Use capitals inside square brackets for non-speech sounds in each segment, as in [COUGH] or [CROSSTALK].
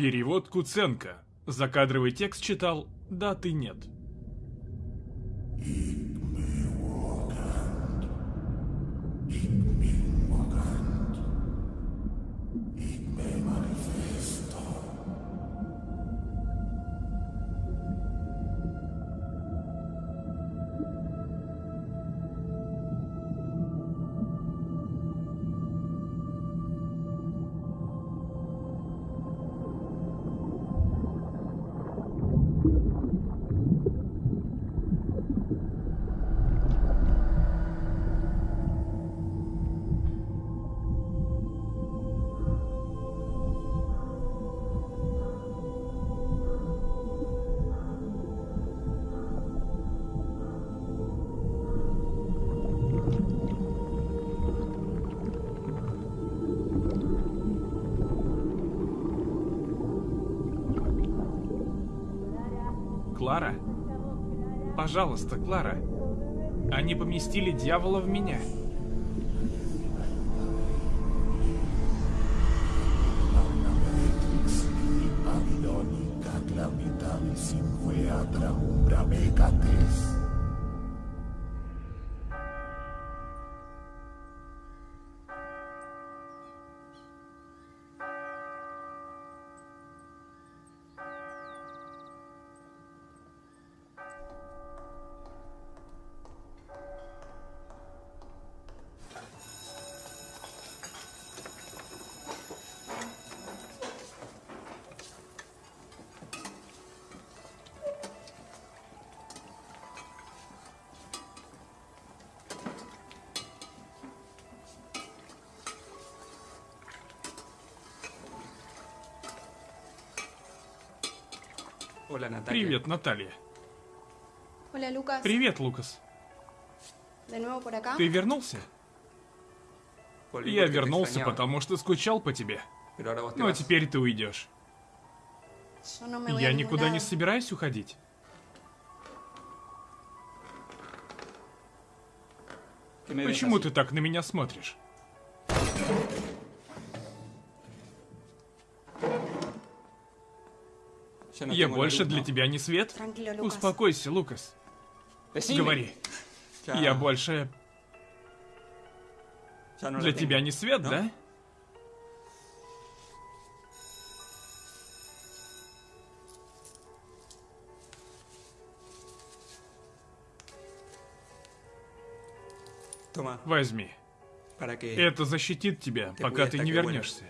Перевод Куценко. Закадровый текст читал «Да, ты нет». Пожалуйста, Клара. Они поместили дьявола в меня. Hola Natalia. Привет, Наталья. Hola Lucas. Привет, Лукас. De nuevo por acá. Ты вернулся? Я вернулся, потому что скучал по тебе. Ну а теперь ты уйдешь. Я никуда не собираюсь уходить. ¿Qué me ves Почему ты так на меня смотришь? Я больше для тебя не свет? Успокойся, Лукас. Говори. Я больше la для тебя не свет, да? Возьми. Это защитит тебя, пока ты не вернешься.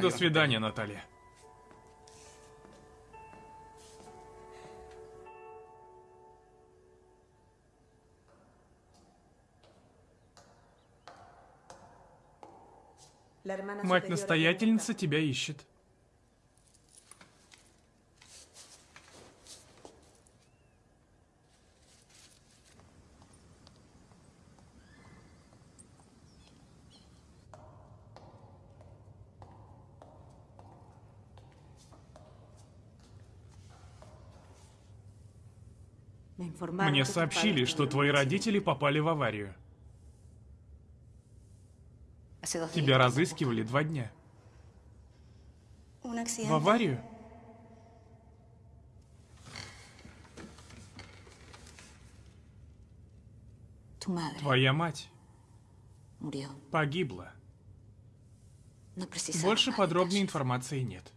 До свидания, Наталья. Мать-настоятельница тебя ищет. Мне сообщили, что твои родители попали в аварию. Тебя разыскивали два дня. В аварию? Твоя мать погибла. Precisaba Больше подробной информации нет.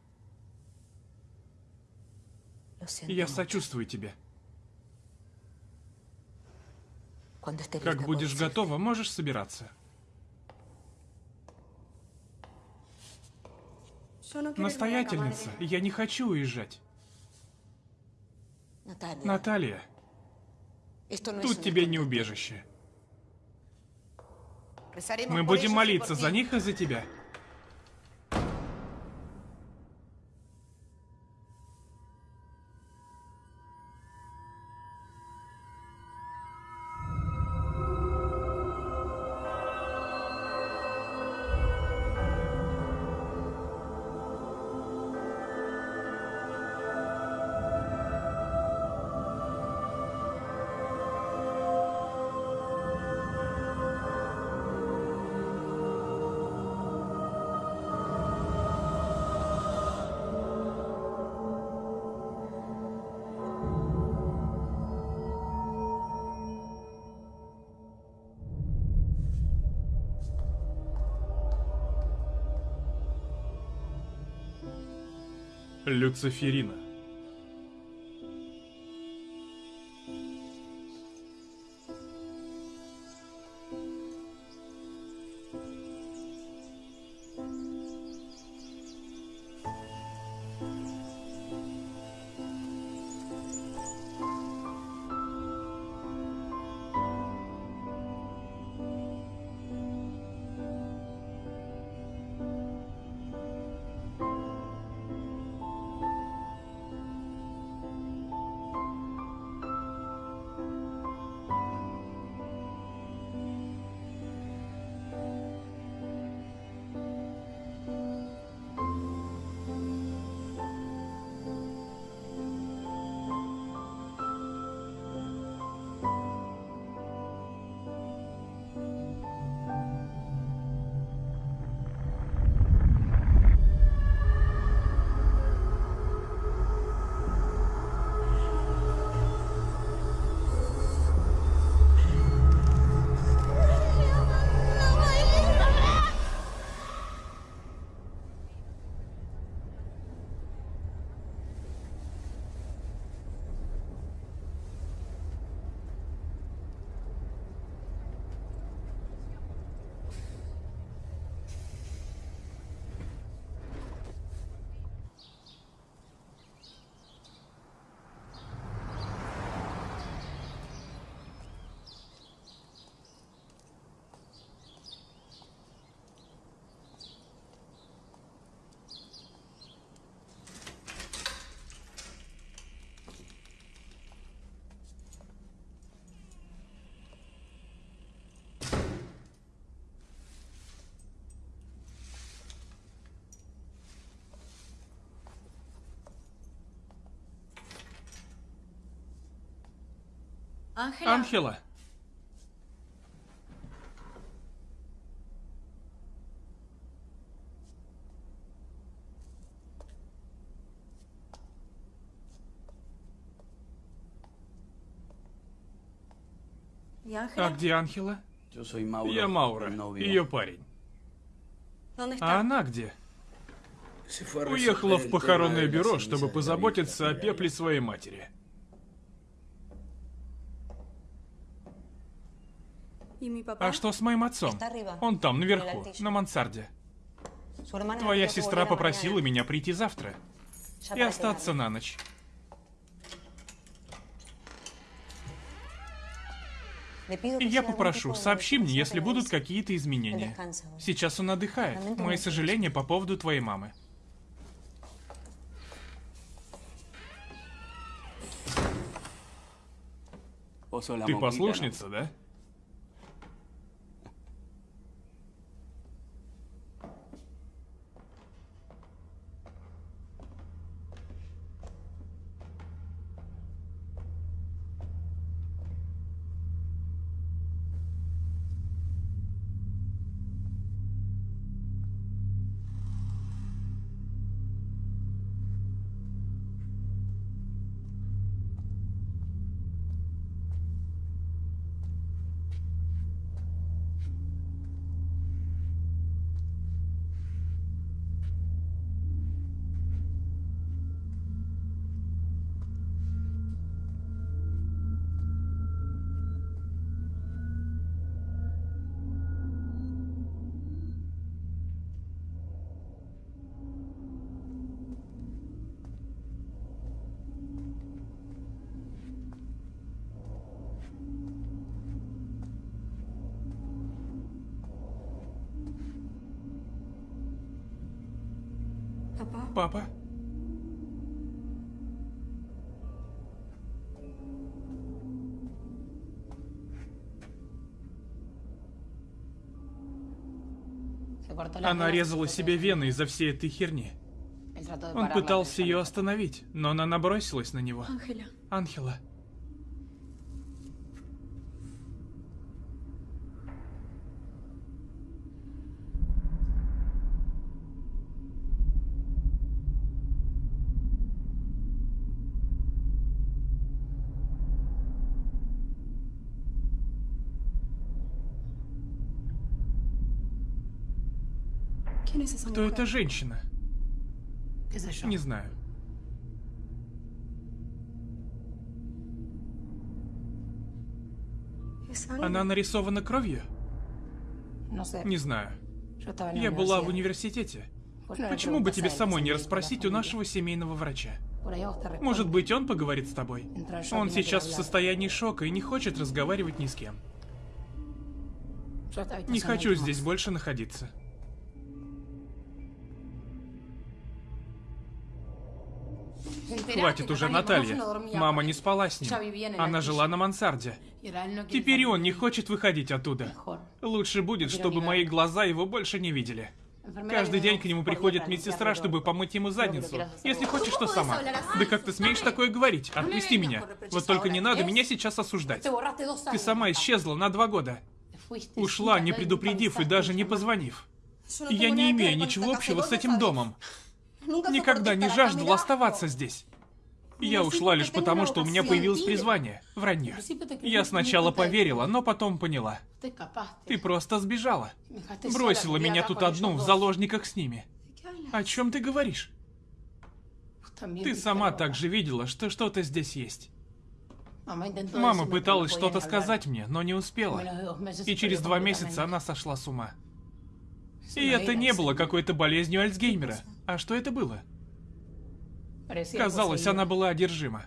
Я сочувствую тебе. Как будешь готова, можешь собираться. Настоятельница, я не хочу уезжать. Наталья, тут тебе не убежище. Мы будем молиться за них и за тебя. Люциферина. Анхела. ¿Y А где Анхела? Я Маура, ее парень. ¿Dónde А она где? Уехала в похоронное бюро, чтобы позаботиться о пепле своей матери. А что с моим отцом? Он там, наверху, на мансарде. Твоя сестра попросила меня прийти завтра и остаться на ночь. И я попрошу, сообщи мне, если будут какие-то изменения. Сейчас он отдыхает. Мои сожаления по поводу твоей мамы. La Ты послушница, да? Она резала себе вены из-за всей этой херни. Он пытался ее остановить, но она набросилась на него. Анхела. Кто эта женщина? Не знаю. Она нарисована кровью? Не знаю. Я была в университете. Почему бы тебе самой не расспросить у нашего семейного врача? Может быть, он поговорит с тобой? Он сейчас в состоянии шока и не хочет разговаривать ни с кем. Не хочу здесь больше находиться. Хватит уже, Наталья, Мама не спала с ним. Она жила на мансарде. Теперь и он не хочет выходить оттуда. Лучше будет, чтобы мои глаза его больше не видели. Каждый день к нему приходит медсестра, чтобы помыть ему задницу. Если хочешь, то сама. Да как ты смеешь такое говорить? Отпусти меня. Вот только не надо меня сейчас осуждать. Ты сама исчезла на два года. Ушла, не предупредив и даже не позвонив. No Я не имею ничего общего с этим домом. Nunca Никогда не жаждал оставаться здесь. Я ушла лишь потому, что у меня появилось призвание — вранье. Я сначала поверила, но потом поняла. Ты просто сбежала. Бросила меня тут одну в заложниках с ними. О чем ты говоришь? Ты сама также видела, что что-то здесь есть. Мама пыталась что-то сказать мне, но не успела. И через два месяца она сошла с ума. И это не было какой-то болезнью Альцгеймера. А что это было? Казалось, она была одержима.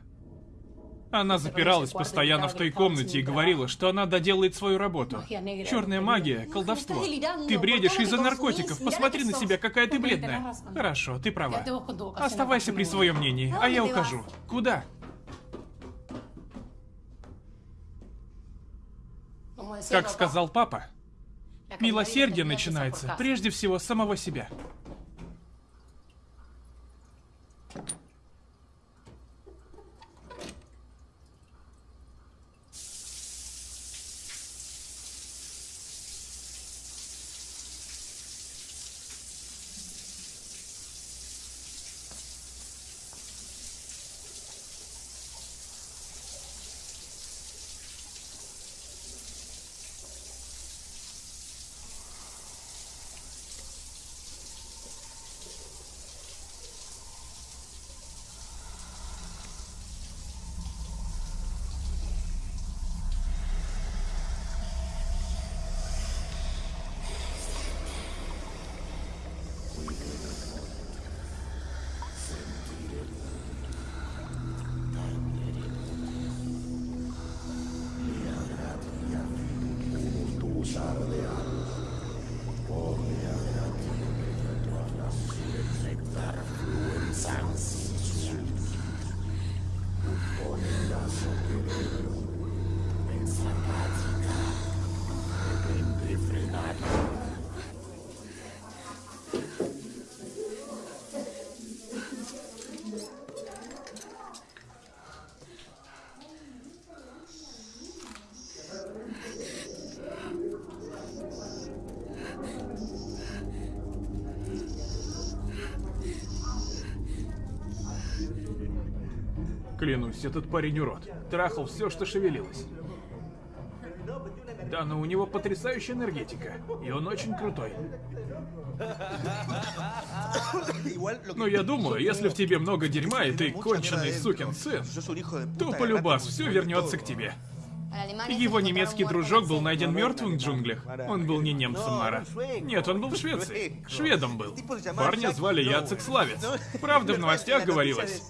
Она запиралась постоянно в той комнате и говорила, что она доделает свою работу. Черная магия, колдовство. Ты бредишь из-за наркотиков. Посмотри на себя, какая ты бледная. Хорошо, ты права. Оставайся при своем мнении, а я ухожу. Куда? Как сказал папа, милосердие начинается прежде всего с самого себя. Клянусь, этот парень урод. Трахал все, что шевелилось. Да, но у него потрясающая энергетика. И он очень крутой. Но я думаю, если в тебе много дерьма, и ты конченый сукин сын, то полюбас все вернется к тебе. Его немецкий дружок был найден мертвым в джунглях. Он был не немцем, Мара. Нет, он был в Швеции. Шведом был. Парня звали Яцек Славец. Правда, в новостях говорилось.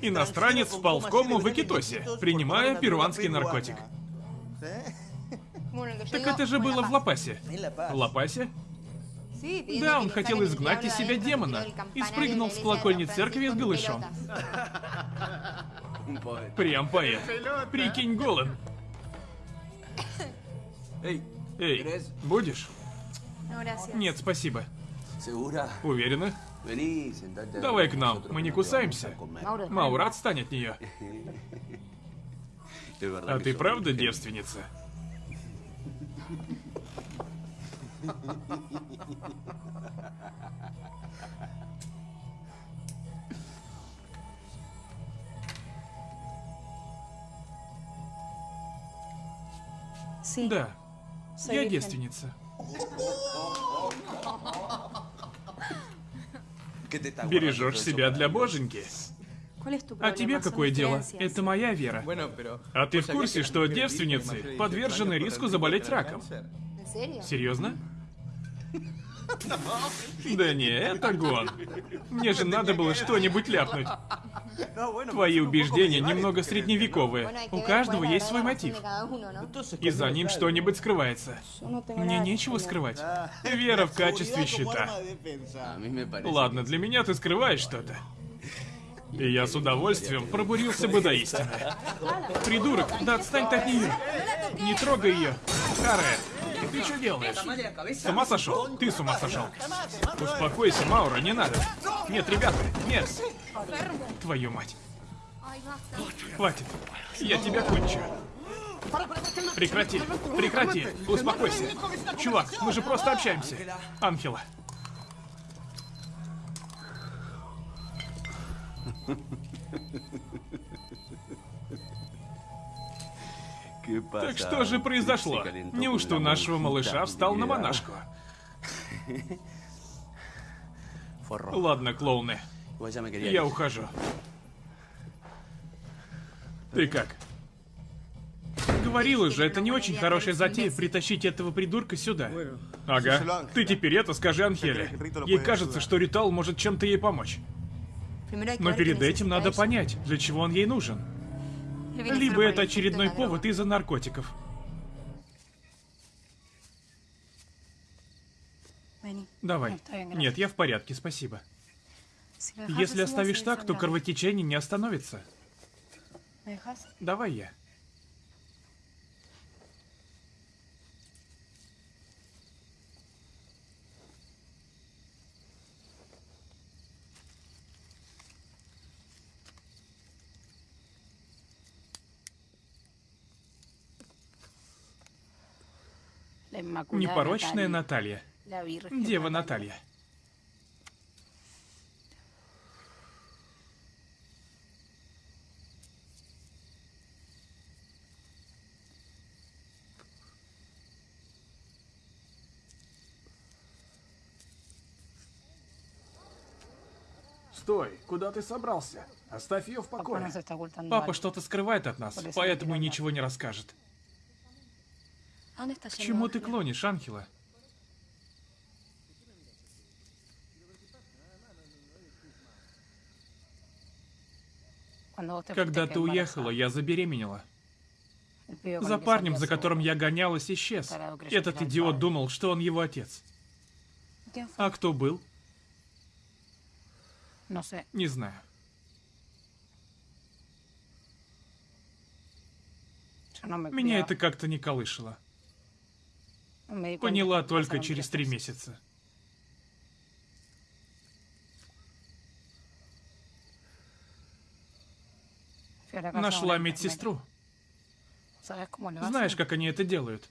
Иностранец впал в кому в Экитосе, принимая перуанский наркотик. Так это же было в Лапасе. В Лапасе? Да, он хотел изгнать из себя демона и спрыгнул с колокольни церкви с голышом. Прям поэт. Прикинь, голым. Эй, ¿querés? будешь? Нет, спасибо. Уверена? Давай к нам, мы не кусаемся. vamos a comer. Mauro, Маура, отстань от нее. А ты правда девственница? Да, soy я девственница. ¿Qué te está Бережешь себя для боженьки. ¿Cuál es tu А тебе какое дело? Это моя вера. А ты ¿vos в курсе, что девственницы подвержены 18 años риску заболеть раком? Серьезно? Да не, это гон. Мне же надо было что-нибудь ляпнуть. Твои убеждения немного средневековые. У каждого есть свой мотив. И за ним что-нибудь скрывается. Мне нечего скрывать. Вера в качестве parece. Ладно, для меня ты скрываешь что-то. И я с удовольствием пробурился бы до истины. Придурок, да отстань от нее. Не трогай ее. Харе, ты что делаешь? С ума сошел? Ты с ума сошел. Успокойся, Маура, не надо. Нет, ребята, нет. Твою мать. Хватит. Я тебя кончу. Прекрати, прекрати, успокойся. Чувак, мы же просто общаемся. Анхела. Так что же произошло? Неужто у нашего малыша встал на монашку? [LAUGHS] Ладно, клоуны, я ухожу. Ты как? Говорила же, это не очень хорошая затея притащить этого придурка сюда. Ага. Ты теперь это скажи Анхеле. Ей кажется, что ритуал может чем-то ей помочь. Но перед этим надо понять, для чего он ей нужен. Либо это очередной повод из-за наркотиков. Давай. Нет, я в порядке, спасибо. Если оставишь так, то кровотечение не остановится. Давай я. Непорочная Наталья. Дева Наталья. Стой, куда ты собрался? Оставь ее в покое. Папа что-то скрывает от нас, поэтому и ничего не расскажет. ¿A dónde estás К чему ты клонишь, Анхела? Когда ты уехала, я забеременела. За парнем, за которым я гонялась, исчез. Этот «Аль идиот Фаре». думал, что он его отец. А кто был? Sé. Не знаю. Меня это как-то не колышило. Поняла только через три месяца. Нашла медсестру. Знаешь, как они это делают?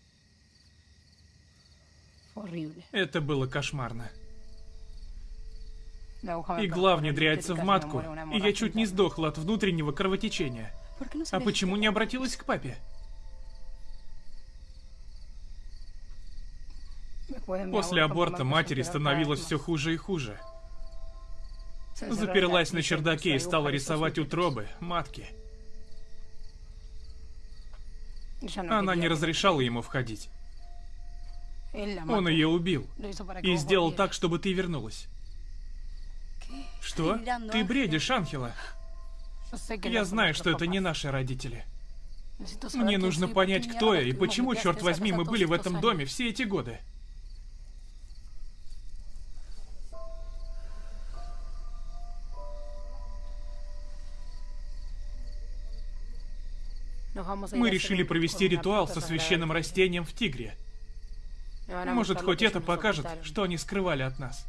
Это было кошмарно. Игла внедряется в матку, и я чуть не сдохла от внутреннего кровотечения. ¿Por qué no se А почему не обратилась к папе? После аборта матери становилось все хуже и хуже. Заперлась на чердаке и стала рисовать утробы, матки. Она не разрешала ему входить. Он ее убил. И сделал так, чтобы ты вернулась. Что? Ты бредишь, no Я знаю, что это не наши родители. Мне нужно понять, кто я и почему, черт возьми, мы были в этом доме все эти годы. Мы решили провести ритуал со священным растением в Тигре. Может, хоть это покажет, что они скрывали от нас.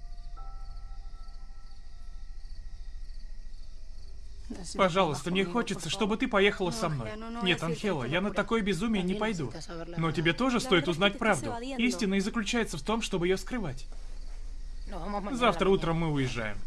Пожалуйста, мне хочется, чтобы ты поехала со мной. Нет, Анхела, я на такое безумие не пойду. Но тебе тоже стоит узнать правду. Истина и заключается в том, чтобы ее скрывать. Завтра утром мы уезжаем.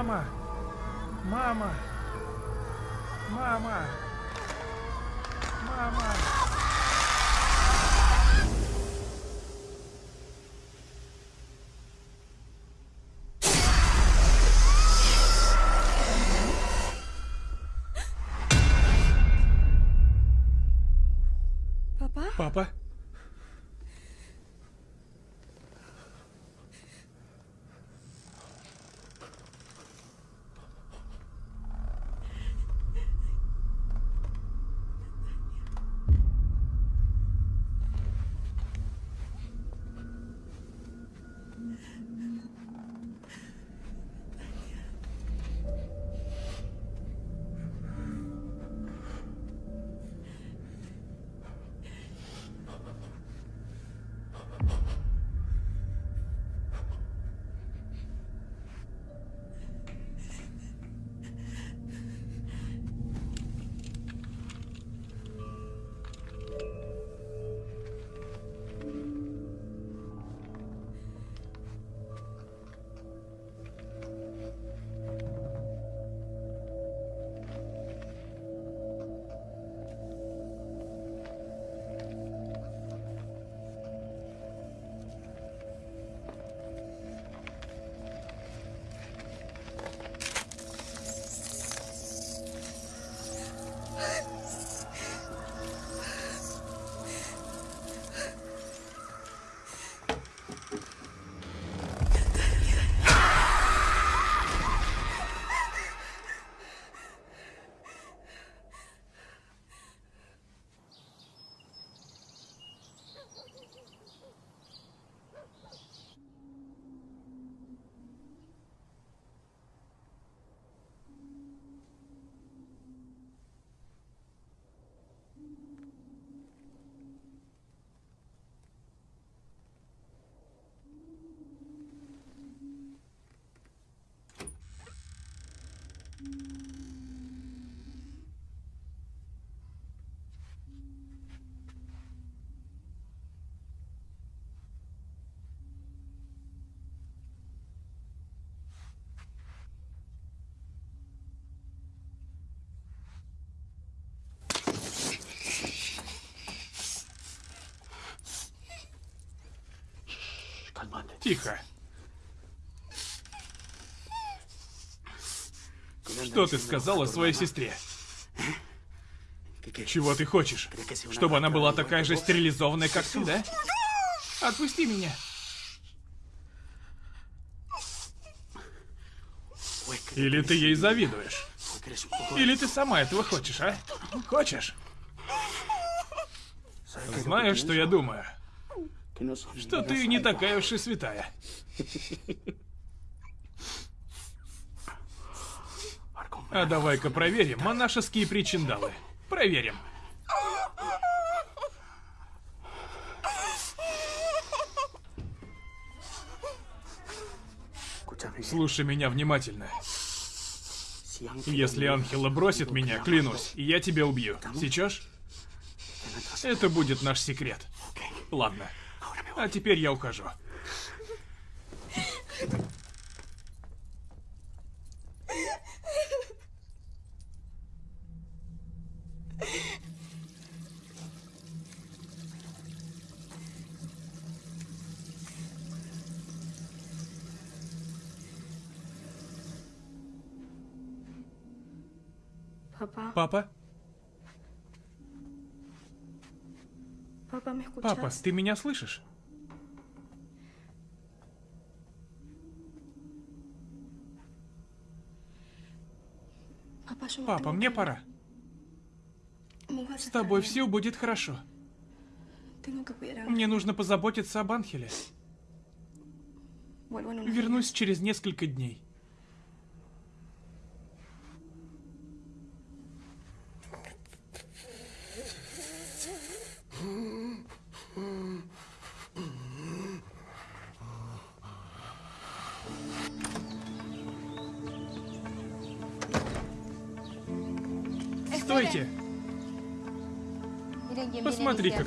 Мама! Мама! Мама! Мама! ¿Papá? Папа? Тихо. Что ты сказала своей сестре? Чего ты хочешь? Чтобы она была такая же стерилизованная, как ты, да? Отпусти меня. Или ты ей завидуешь? Или ты сама этого хочешь, а? Хочешь? Знаешь, что я думаю? Что ты не такая уж и святая. А давай-ка проверим монашеские причиндалы. Проверим. Слушай меня внимательно. Если Анхела бросит меня, клянусь, я тебя убью. Сейчас? Это будет наш секрет. Ладно. А теперь я ухожу. Папа? Папа, ты меня слышишь? Папа, мне пора. С тобой все будет хорошо. Мне нужно позаботиться об Анхеле. En unos Вернусь через несколько дней.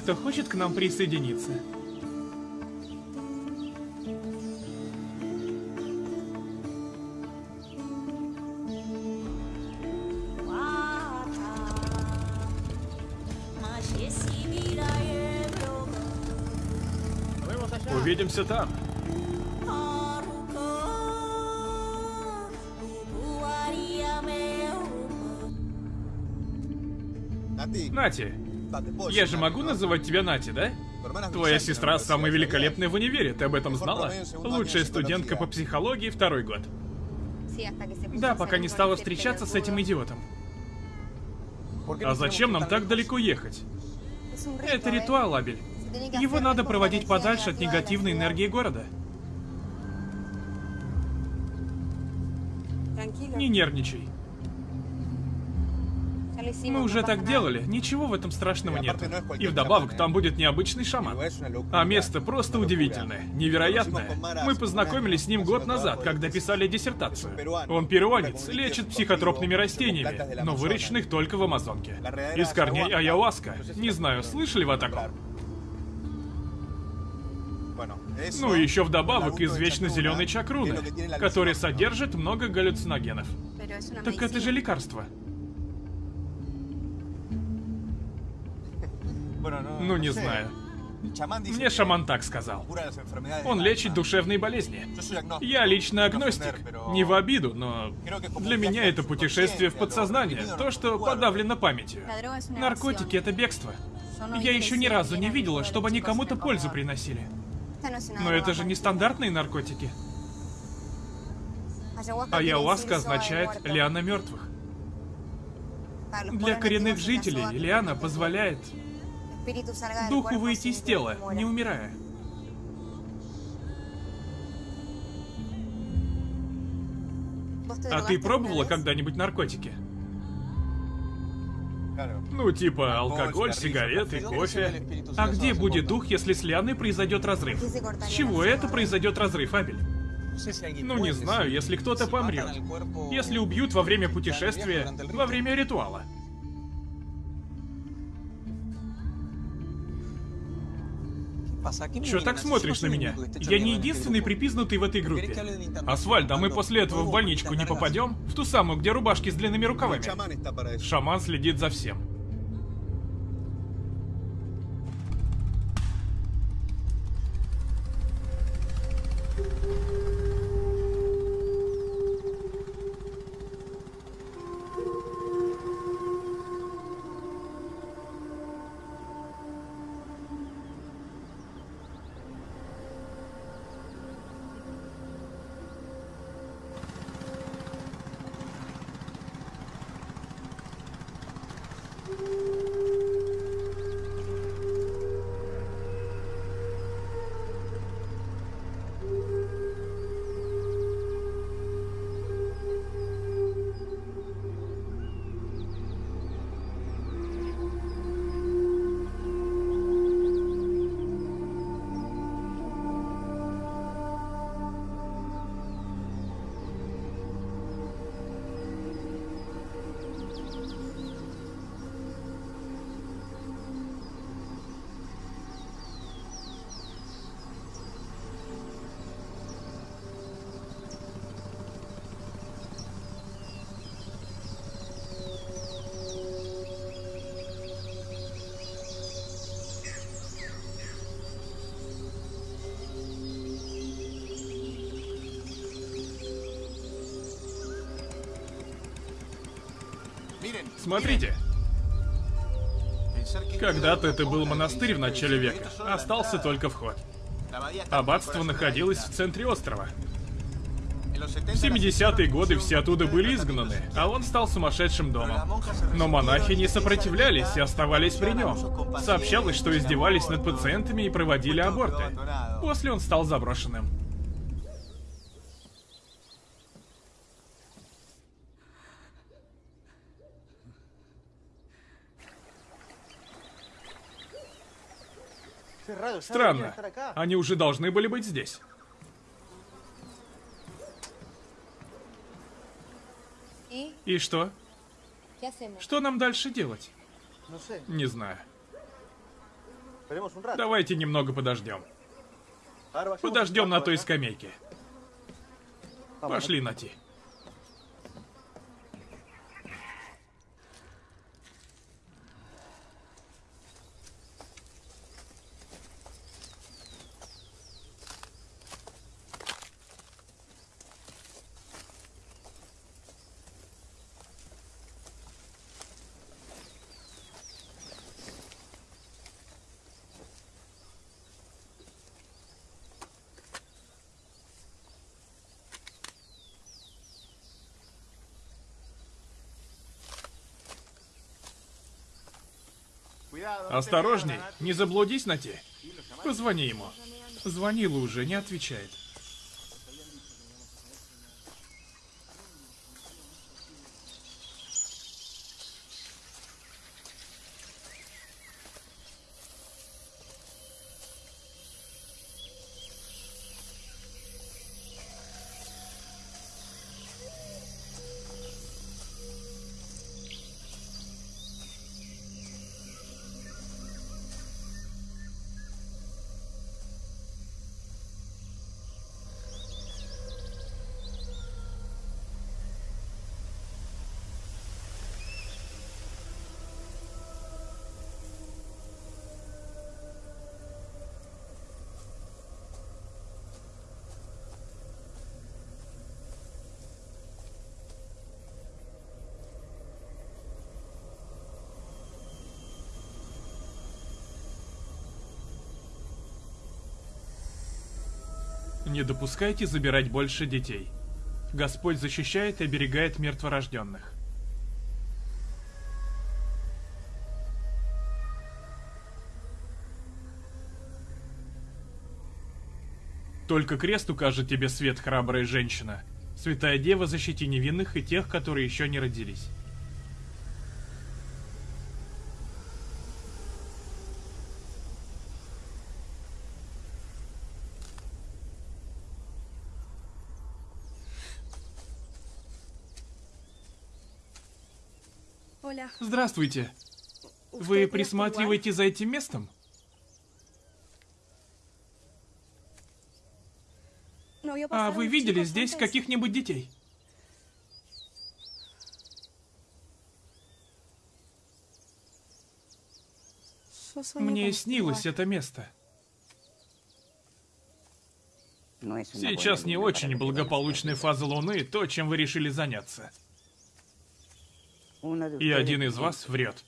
кто хочет к нам присоединиться. Увидимся там. Нате, я же могу называть тебя Нати, да? Твоя сестра самая великолепная в универе, ты об этом знала? Лучшая студентка по психологии второй год. Да, пока не стала встречаться с этим идиотом. А зачем нам так далеко ехать? Это ритуал, Абель. Его надо проводить подальше от негативной энергии города. Не нервничай. Мы уже так делали, ничего в этом страшного нет. И вдобавок там будет необычный шаман. А место просто удивительное, невероятное. Мы познакомились с ним год назад, когда писали диссертацию. Он перуанец, лечит психотропными растениями, но выращенных только в Амазонке. Из корней ayahuasca. Не знаю, слышали вы о таком? Ну и еще вдобавок извечно зеленый чакруны, который содержит много галлюциногенов. Так это же лекарство. Ну, не знаю. Мне шаман так сказал. Он лечит душевные болезни. Я лично агностик. Не в обиду, но для меня это путешествие в подсознание. То, что подавлено памятью. Наркотики — это бегство. Я еще ни разу не видела, чтобы они кому-то пользу приносили. Но это же не стандартные наркотики. Ayahuasca означает «лиана мертвых». Для коренных жителей лиана позволяет духу выйти из тела, не умирая. А ты пробовала когда-нибудь наркотики? Ну, типа алкоголь, сигареты, кофе. А где будет дух, если с Лианой произойдет разрыв? С чего это произойдет разрыв, Абель? Ну, не знаю, если кто-то помрет. Если убьют во время путешествия, во время ритуала. Чё так смотришь на меня? Я не единственный припизнутый в этой группе. Асфальт, а мы после этого в больничку не попадем? В ту самую, где рубашки с длинными рукавами. Шаман следит за всем. Смотрите. Когда-то это был монастырь в начале века. Остался только вход. Аббатство находилось в центре острова. В 70-е годы все оттуда были изгнаны, а он стал сумасшедшим домом. Но монахи не сопротивлялись и оставались при нем. Сообщалось, что издевались над пациентами и проводили аборты. После он стал заброшенным. Странно. Они уже должны были быть здесь. И что? Что нам дальше делать? Не знаю. Давайте немного подождем. Подождем на той скамейке. Пошли, Нати. Осторожней, не заблудись на те. Позвони ему. Звонила уже, не отвечает. Не допускайте забирать больше детей. Господь защищает и оберегает мертворожденных. Только крест укажет тебе свет, храбрая женщина. Святая Дева, защити невинных и тех, которые еще не родились. Здравствуйте. Вы присматриваете за этим местом? А вы видели здесь каких-нибудь детей? Мне снилось это место. Сейчас не очень благополучная фаза Луны, то, чем вы решили заняться. И один из вас врет.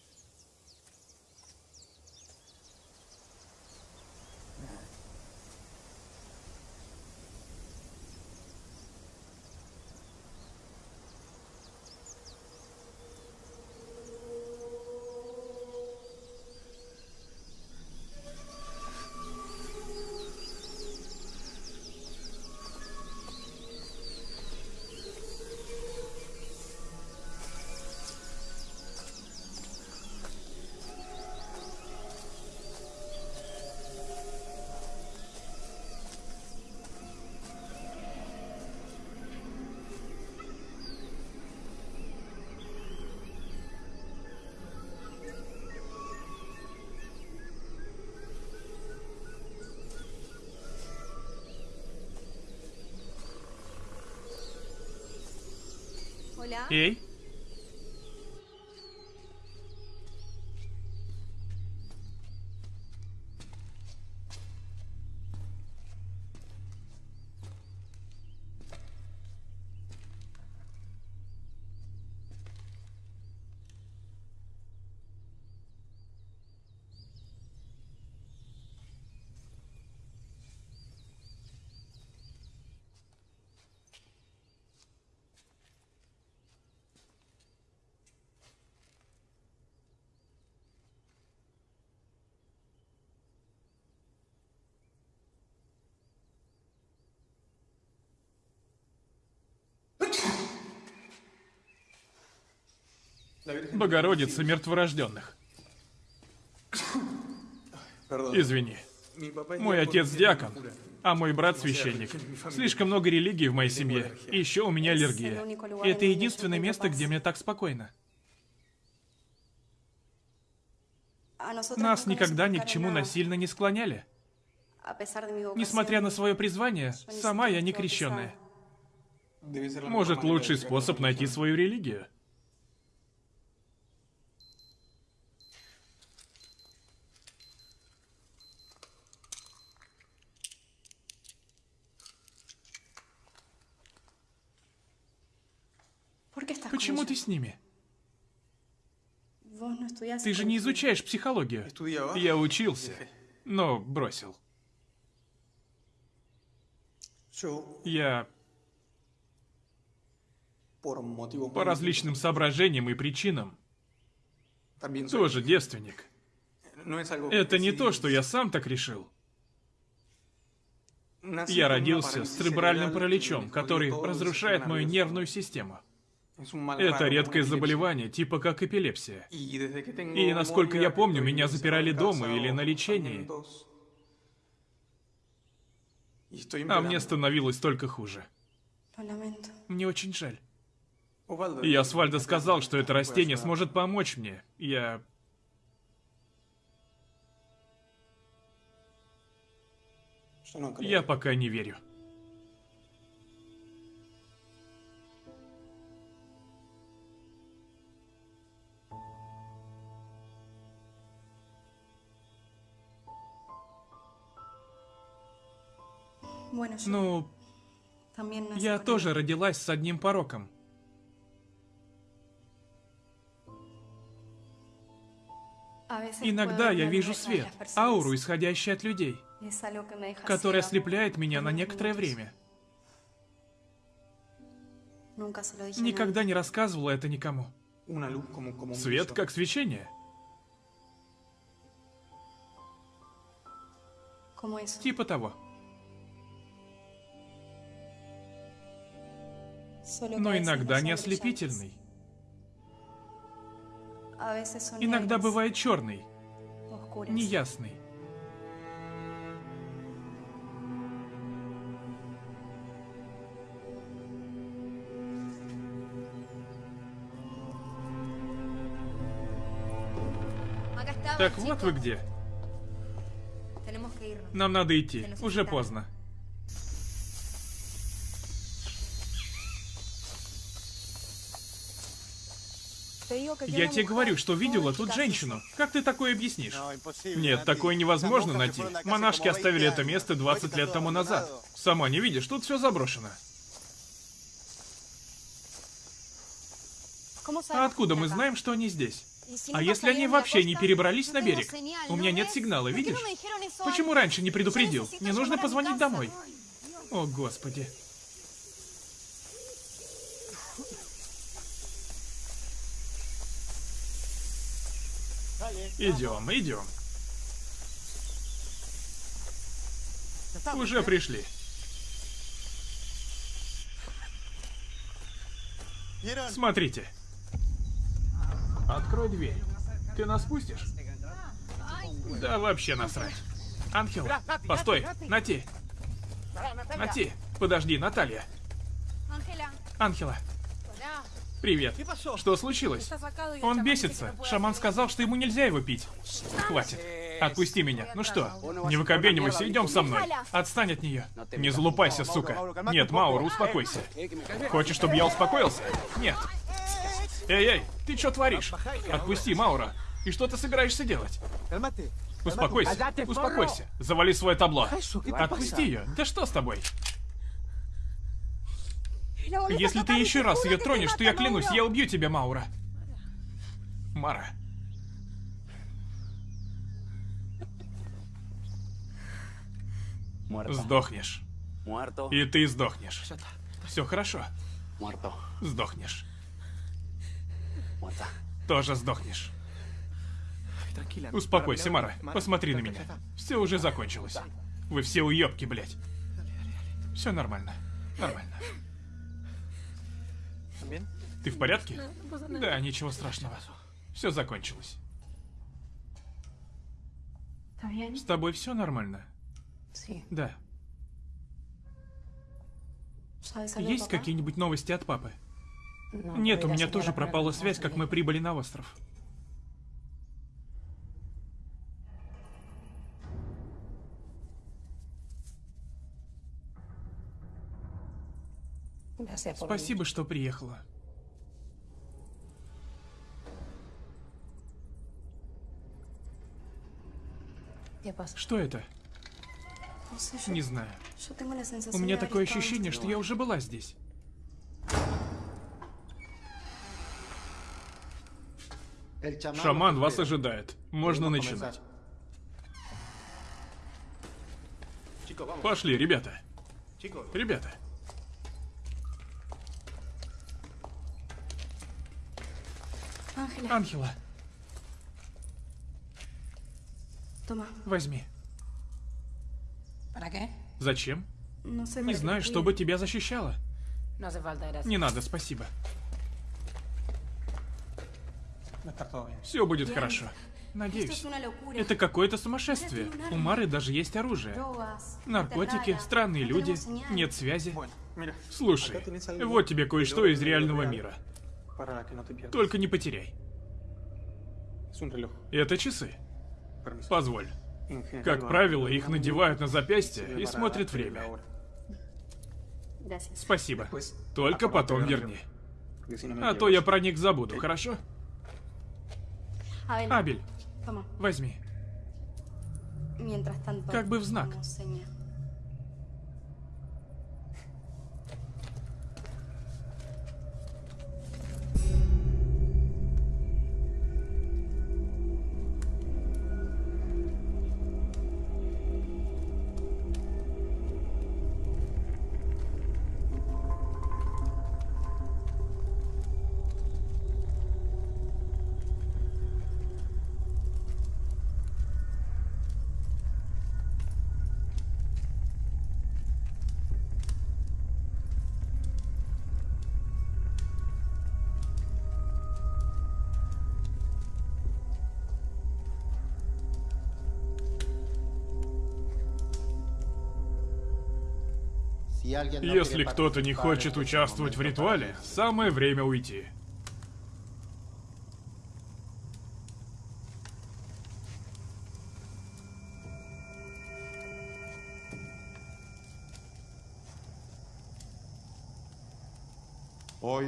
Эй. Богородица мертворожденных. Извини. Мой отец диакон, а мой брат священник. Слишком много религий в моей семье. И еще у меня аллергия. И это единственное место, где мне так спокойно. Нас никогда ни к чему насильно не склоняли. Несмотря на свое призвание, сама я не крещенная. Может, лучший способ найти свою религию? Почему ты с ними? Ты же не изучаешь психологию. Я учился, но бросил. Я по различным соображениям и причинам тоже девственник. algo Это не то, что я сам так решил. Я родился с церебральным параличом, который разрушает мою нервную систему. Это редкое заболевание, типа как эпилепсия. И, насколько я помню, меня запирали дома или на лечении. А мне становилось только хуже. Мне очень жаль. И Асфальдо сказал, что это растение сможет помочь мне. Я... Creo. Я пока не верю. Ну, я тоже родилась с одним пороком. Иногда я вижу свет, ауру, исходящую от людей, которая ослепляет меня на некоторое время. Никогда не рассказывала это никому. Свет как свечение. Типа того. Но иногда не ослепительный. Иногда бывает черный, неясный. Так вот вы где. Нам надо идти. Уже поздно. Я тебе говорю, что видела тут женщину. Как ты такое объяснишь? Нет, такое невозможно найти. Монашки оставили это место 20 лет тому назад. Сама не видишь, тут все заброшено. А откуда мы знаем, что они здесь? А если они вообще не перебрались на берег? У меня нет сигнала, видишь? Почему раньше не предупредил? Мне нужно позвонить домой. О, господи. Идем, идем. Уже пришли. Смотрите. Открой дверь. Ты нас пустишь? Да вообще насрать. Ангел, постой, Нати. Нати, подожди, Наталья. Ангела, привет. Что случилось? Он бесится. puede Шаман сказал, что ему нельзя его пить. Хватит. Отпусти меня. Ну что, не выкобенивайся, идем со мной. Отстань от нее. Не залупайся, сука. Нет, Маура, успокойся. Хочешь, чтобы я успокоился? Нет. Эй, эй, ты что творишь? Отпусти, Маура. И что ты собираешься делать? Успокойся, успокойся. Завали свое табло. Отпусти ее. Да что с тобой? Если ты еще раз ее тронешь, то я клянусь, я убью тебя, Маура. Мара. Сдохнешь. И ты сдохнешь. Все хорошо. Сдохнешь. Тоже сдохнешь. Успокойся, Мара. Посмотри на меня. Все уже закончилось. Вы все уебки, блядь. Все нормально. Нормально. Ты в порядке? Да, ничего страшного. Все закончилось. С тобой все нормально? Да. ¿Sabes algo, Есть какие-нибудь новости от папы? No, Нет, у меня тоже пропала связь, как мы прибыли на остров. Спасибо, что приехала. Что это? Yo, Не знаю. У меня такое ощущение, что я уже была здесь. Шаман вас ожидает. Можно начинать. Пошли, ребята. Ребята. Анхела. Toma. Возьми. Зачем? Sé. Не знаю, чтобы тебя защищало. Не надо, спасибо. Все будет хорошо. Надеюсь. Это какое-то сумасшествие. У Мары даже есть оружие. Наркотики, странные люди, нет связи. Слушай, algo вот тебе кое-что из реального мира. Только не потеряй. Это часы. Позволь. Как правило, их надевают на запястье и смотрят время. Спасибо. Только acordate потом верни. А то я про них забуду, хорошо? Abel, Абель, возьми. Как бы в знак. Если кто-то не хочет участвовать в ритуале, самое время уйти.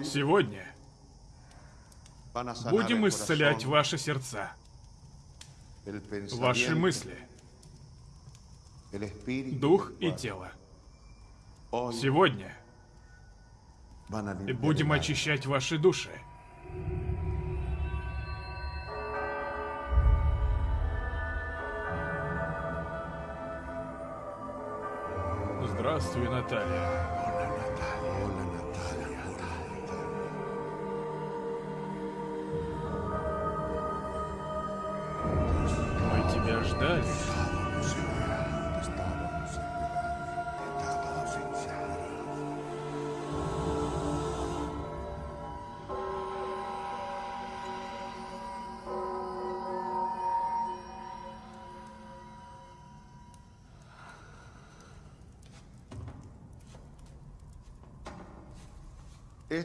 Сегодня будем исцелять ваши сердца, ваши мысли, дух и тело. Сегодня будем очищать ваши души. Здравствуй, Наталья.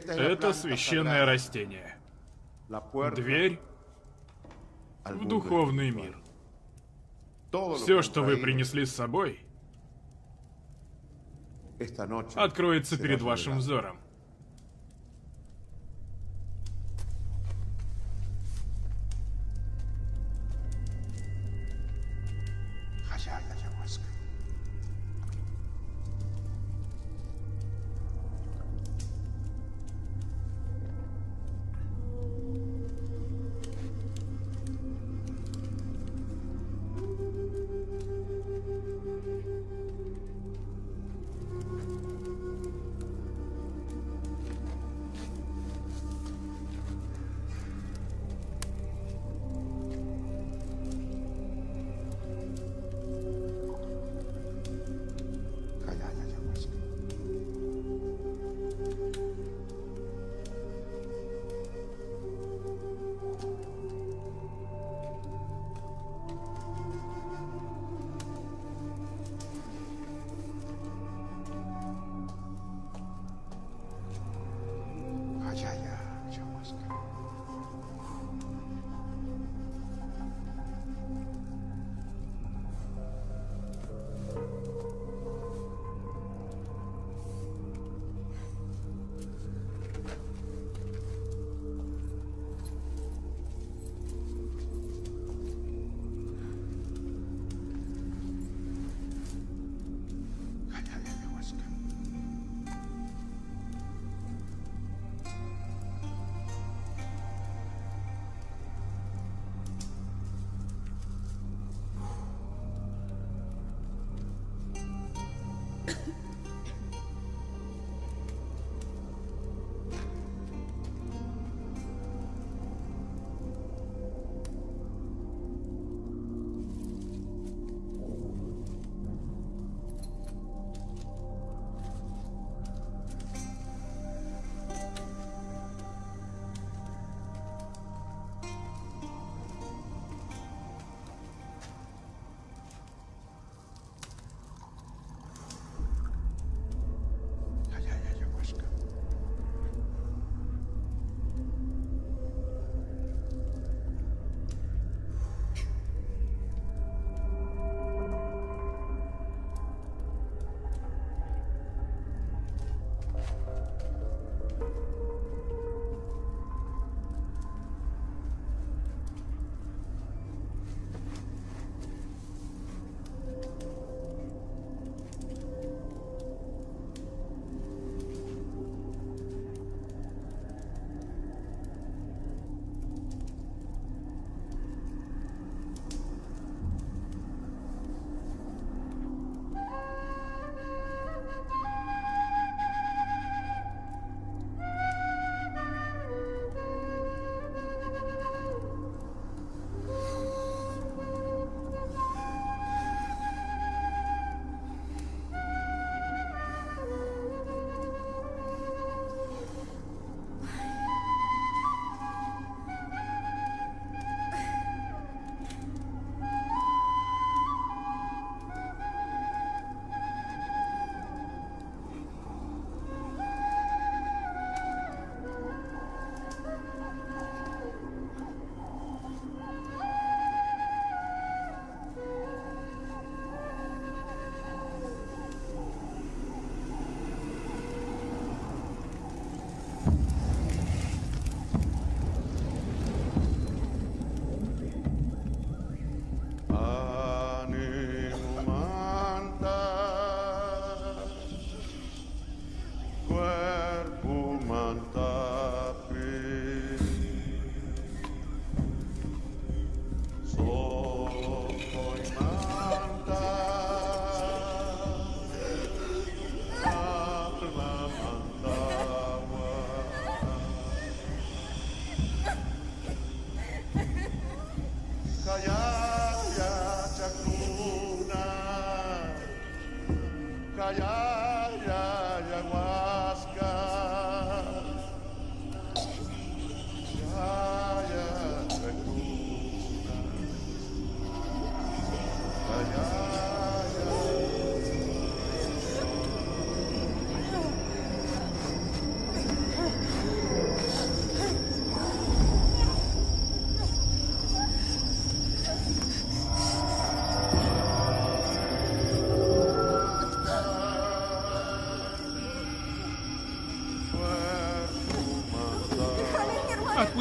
Это священное растение. Дверь в духовный мир. Все, что вы принесли с собой, откроется перед вашим взором.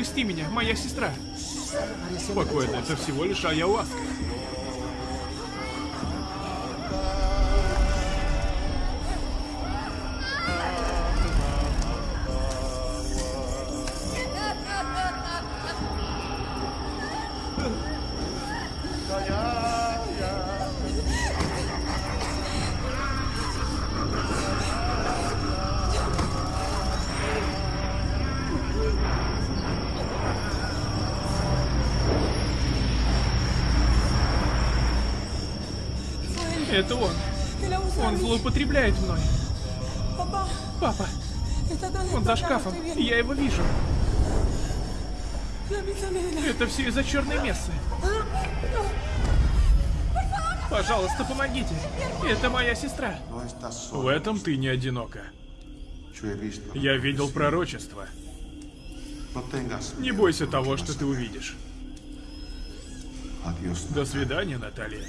Отпусти меня, моя сестра. Спокойно, это всего лишь ayahuasca. Злоупотребляет мной. Папа, он за шкафом. Я его вижу. Это все из-за черной мессы. Пожалуйста, помогите. Это моя сестра. В этом ты не одинока. Я видел пророчество. Не бойся того, что ты увидишь. До свидания, Наталья.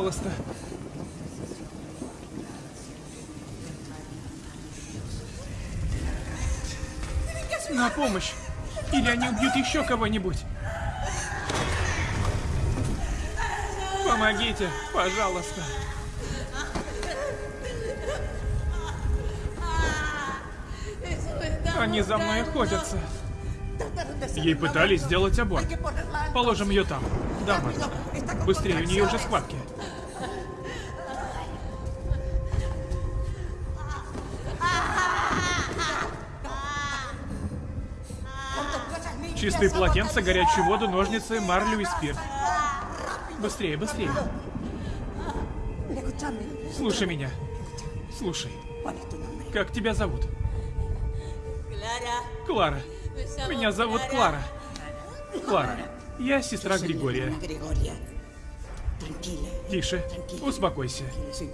Пожалуйста. На помощь. Или они убьют еще кого-нибудь. Помогите, пожалуйста. Они за мной охотятся. Ей пытались сделать аборт. Положим ее там. Да. Быстрее, у нее уже схватки. Чистые полотенца, горячую воду, ножницы, марлю и спирт. Быстрее, быстрее. Слушай меня. Слушай. Как тебя зовут? Клара. Меня зовут Клара. Клара. Я сестра Григория. Тише. Успокойся.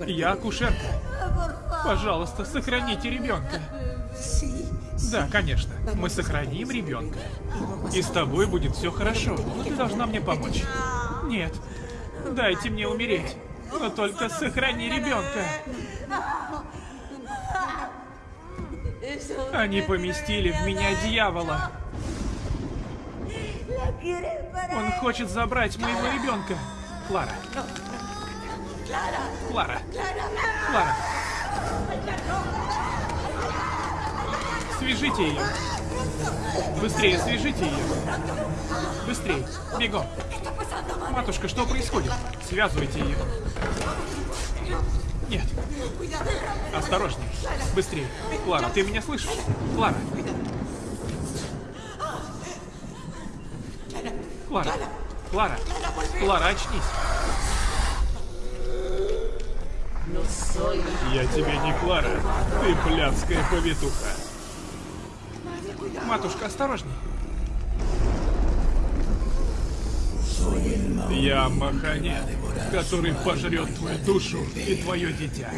Я акушерка. Пожалуйста, сохраните ребенка. Да, конечно. Мы сохраним ребенка. И с тобой будет все хорошо. Ты должна мне помочь. Нет. Дайте мне умереть. Но только сохрани ребенка. Они поместили в меня дьявола. Он хочет забрать моего ребенка. Клара. Клара. Клара. Свяжите ее. Быстрее, свяжите ее. Быстрее. Бегом. Матушка, что происходит? Связывайте ее. Нет. Осторожней. Быстрее. Клара, ты меня слышишь? Клара. Клара. Клара. Клара, очнись. Я тебе не Клара. Ты блядская повитуха. Матушка, осторожней. Я Маханет, который пожрет твою душу и твое дитя.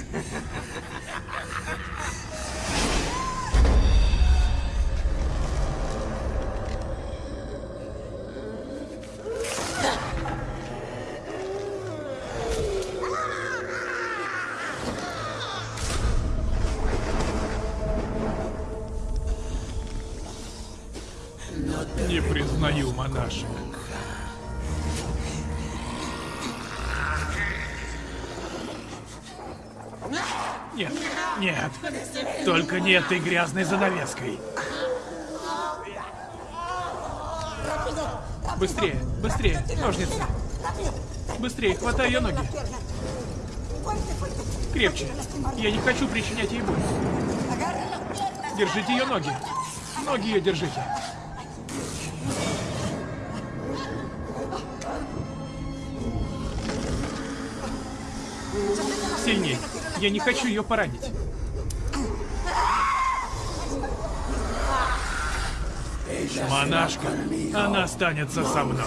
Не этой грязной занавеской. Быстрее, быстрее, ножницы. Быстрее, хватай ее ноги. Крепче. Я не хочу причинять ей боль. Держите ее ноги. Ноги ее держите. Сильней. Я не хочу ее поранить. Монашка, она останется со мной.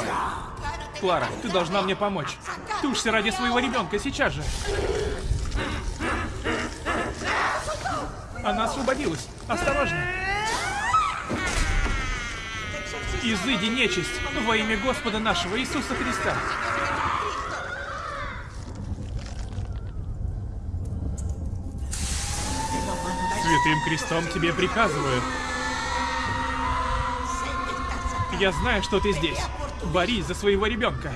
Клара, ты должна мне помочь. Тушься ради своего ребенка сейчас же. Она освободилась. Осторожно. Изыди нечисть во имя Господа нашего Иисуса Христа. Святым крестом тебе приказываю. Я знаю, что ты здесь. Борись за своего ребенка.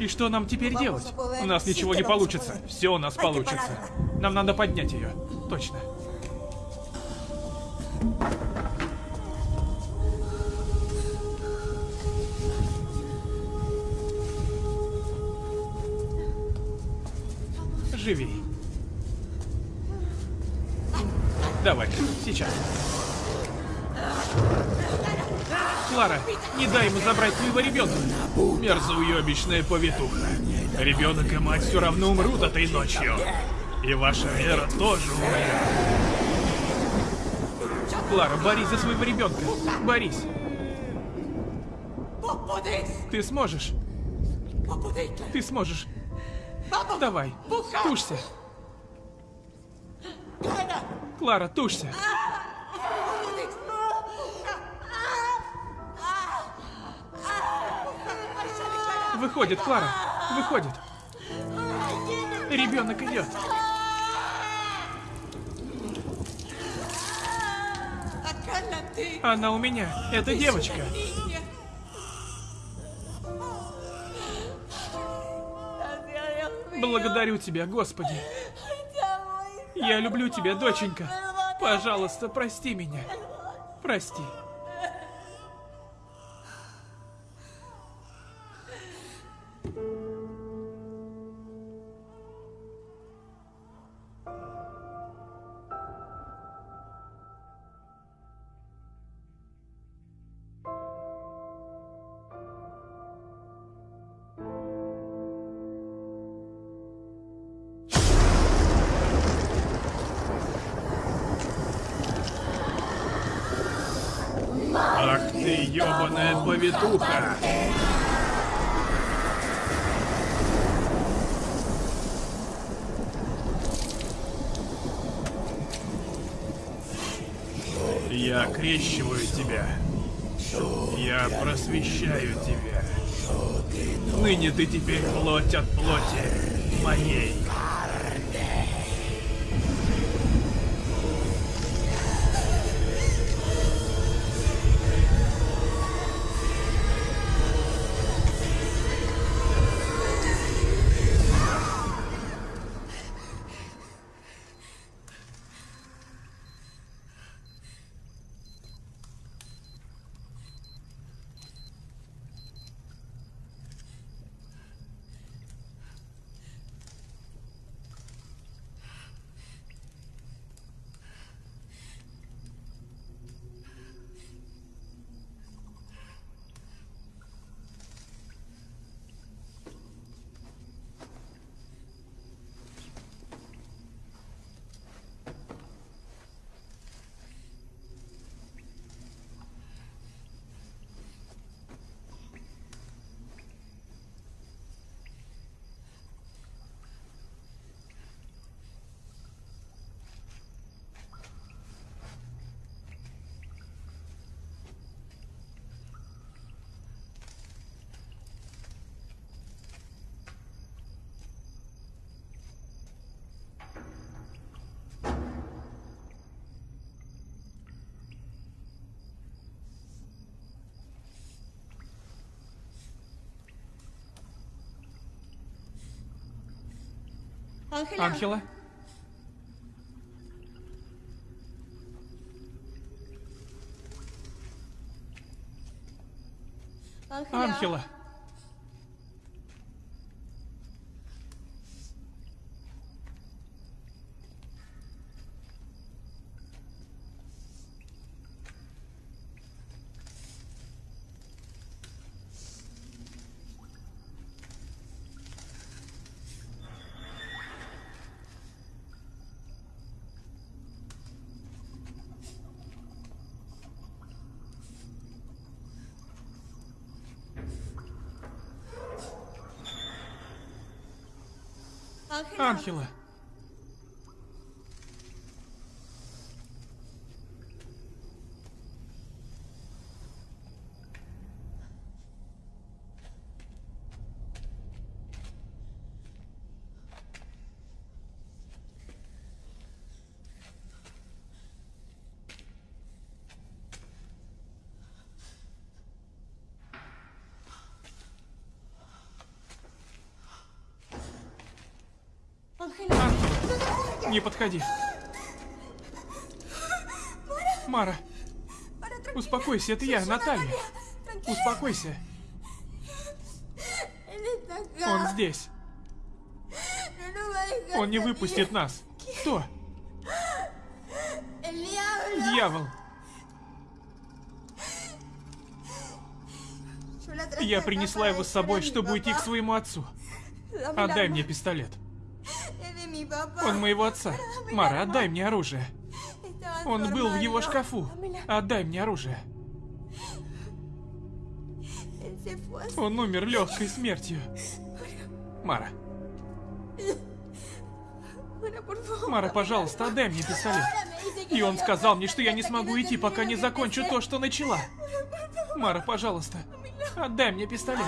И что нам теперь делать? У нас ничего не получится. Все у нас получится. Нам надо поднять ее. Точно. Живи. Давай, сейчас. Клара, не дай ему забрать твоего ребенка. Мерзоуебищная повитуха. Ребенок и мать все равно умрут этой ночью. И ваша вера тоже умрет. Клара, борись за своего ребенка. Борись. Ты сможешь. Ты сможешь. Давай, тушься. Клара, тушься. Выходит, Клара, выходит. Ребенок идет. Она у меня. Это девочка. Благодарю тебя, Господи. Я люблю тебя, доченька. Пожалуйста, прости меня. Прости. Ángela. Анхела? Ángela. Анхела. Ángela. Анхела. Ángela. Не подходи. Мара, успокойся, это я, Наталья. Успокойся. Он здесь. Он не выпустит нас. Кто? Дьявол. Я принесла его с собой, чтобы уйти к своему отцу. Отдай мне пистолет. Он моего отца. Мара, отдай мне оружие. Он был в его шкафу. Отдай мне оружие. Он умер легкой смертью. Мара. Мара, пожалуйста, отдай мне пистолет. И он сказал мне, что я не смогу идти, пока не закончу то, что начала. Мара, пожалуйста, отдай мне пистолет.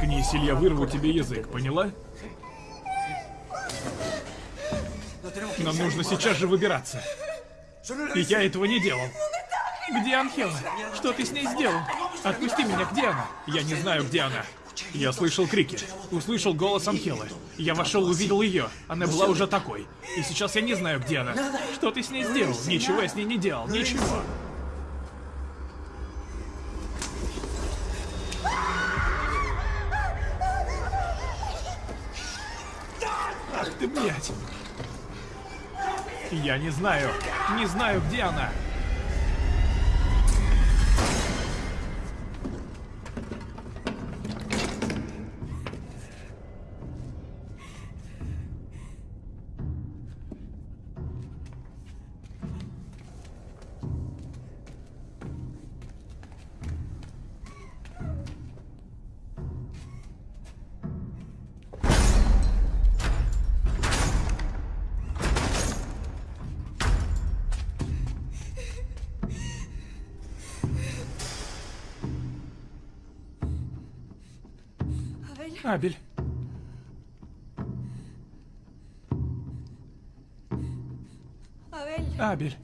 Заткнись, или я вырву тебе язык, поняла? Нам нужно сейчас же выбираться. И я этого не делал. Где Анхела? Что ты с ней сделал? Отпусти меня, где она? Я не знаю, где она. Я слышал крики, услышал голос Анхелы. Я вошел, увидел ее. Она была уже такой. И сейчас я не знаю, где она. Что ты с ней сделал? Ничего я с ней не делал, ничего. Я не знаю, не знаю, где она. Абель. Абель.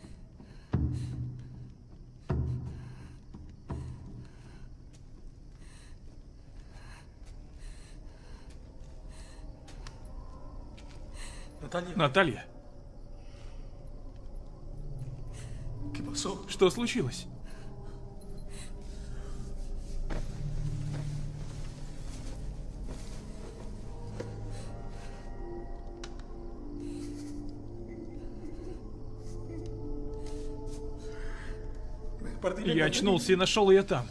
Наталья, Наталья, что случилось? Очнулся и нашел ее там.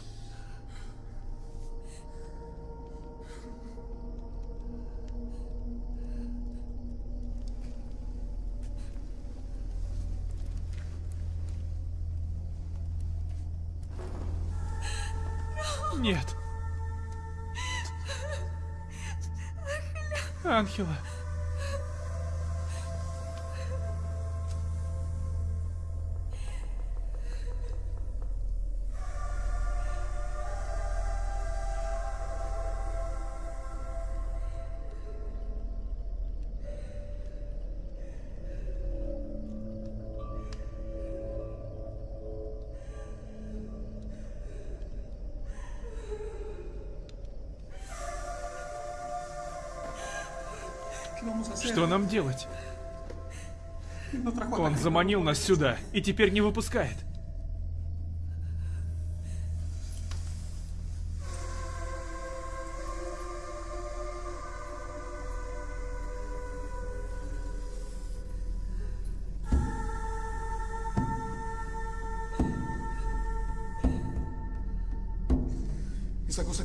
Что нам делать? Он заманил нас сюда и теперь не выпускает.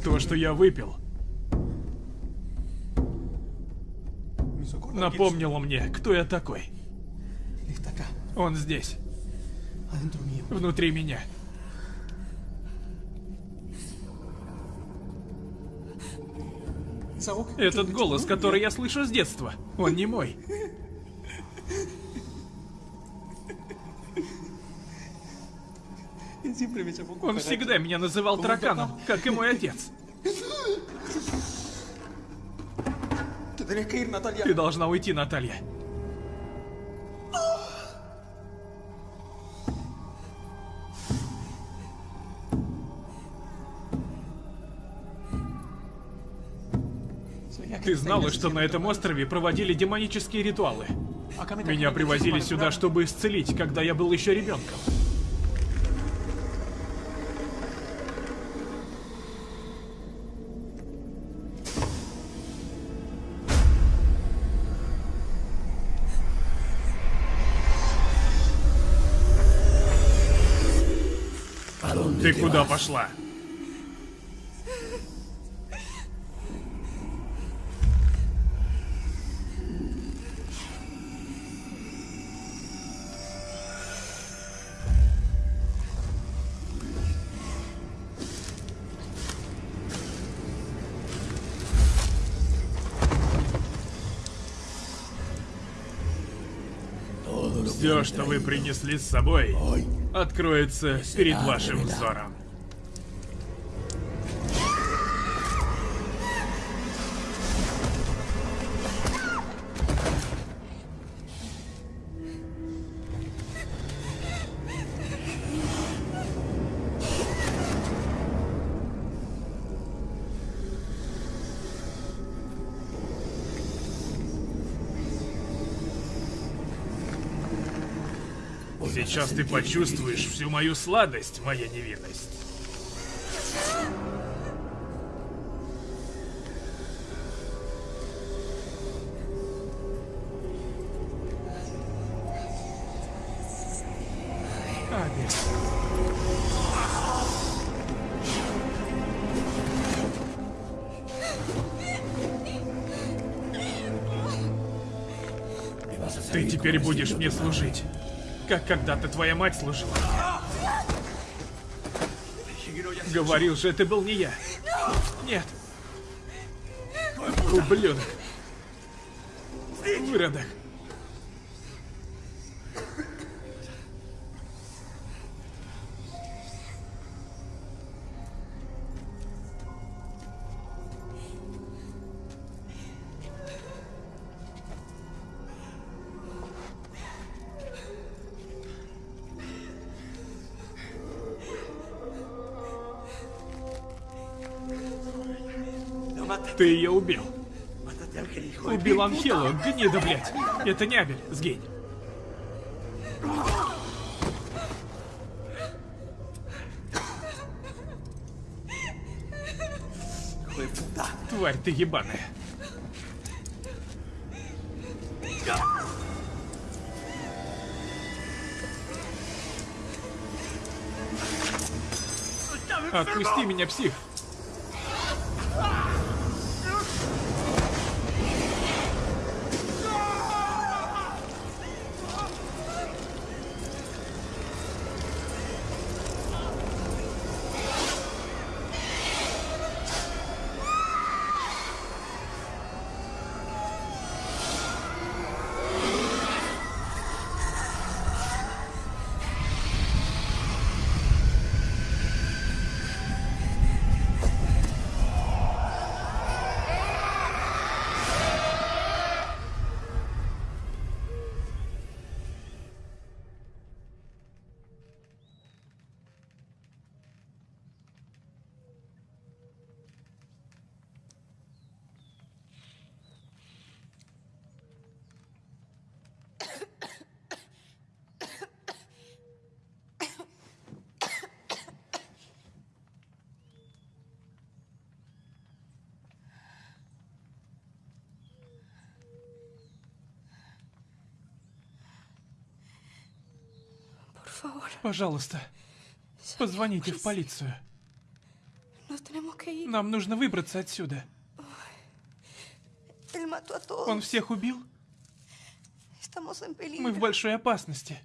То, что я выпил, напомнило мне, кто я такой. Он здесь. Внутри меня. Этот голос, который я слышу с детства, он не мой. Он всегда меня называл тараканом, как и мой отец. Ты должна уйти, Наталья. Ты знала, что на этом острове проводили демонические ритуалы? Меня привозили сюда, чтобы исцелить, когда я был еще ребенком. Пошла? Все, что вы принесли с собой, откроется перед вашим взором. Сейчас ты почувствуешь всю мою сладость, моя невинность. Ты теперь будешь мне служить как когда-то твоя мать служила. Говорил же, это был не я. Нет. Ублюдок. Выродок. Убил Анхелу, гнида, блядь. Это не Абель, сгинь. Тварь ты ебаная. Отпусти меня, псих! Пожалуйста, позвоните в полицию. Нам нужно выбраться отсюда. Он всех убил? Мы в большой опасности.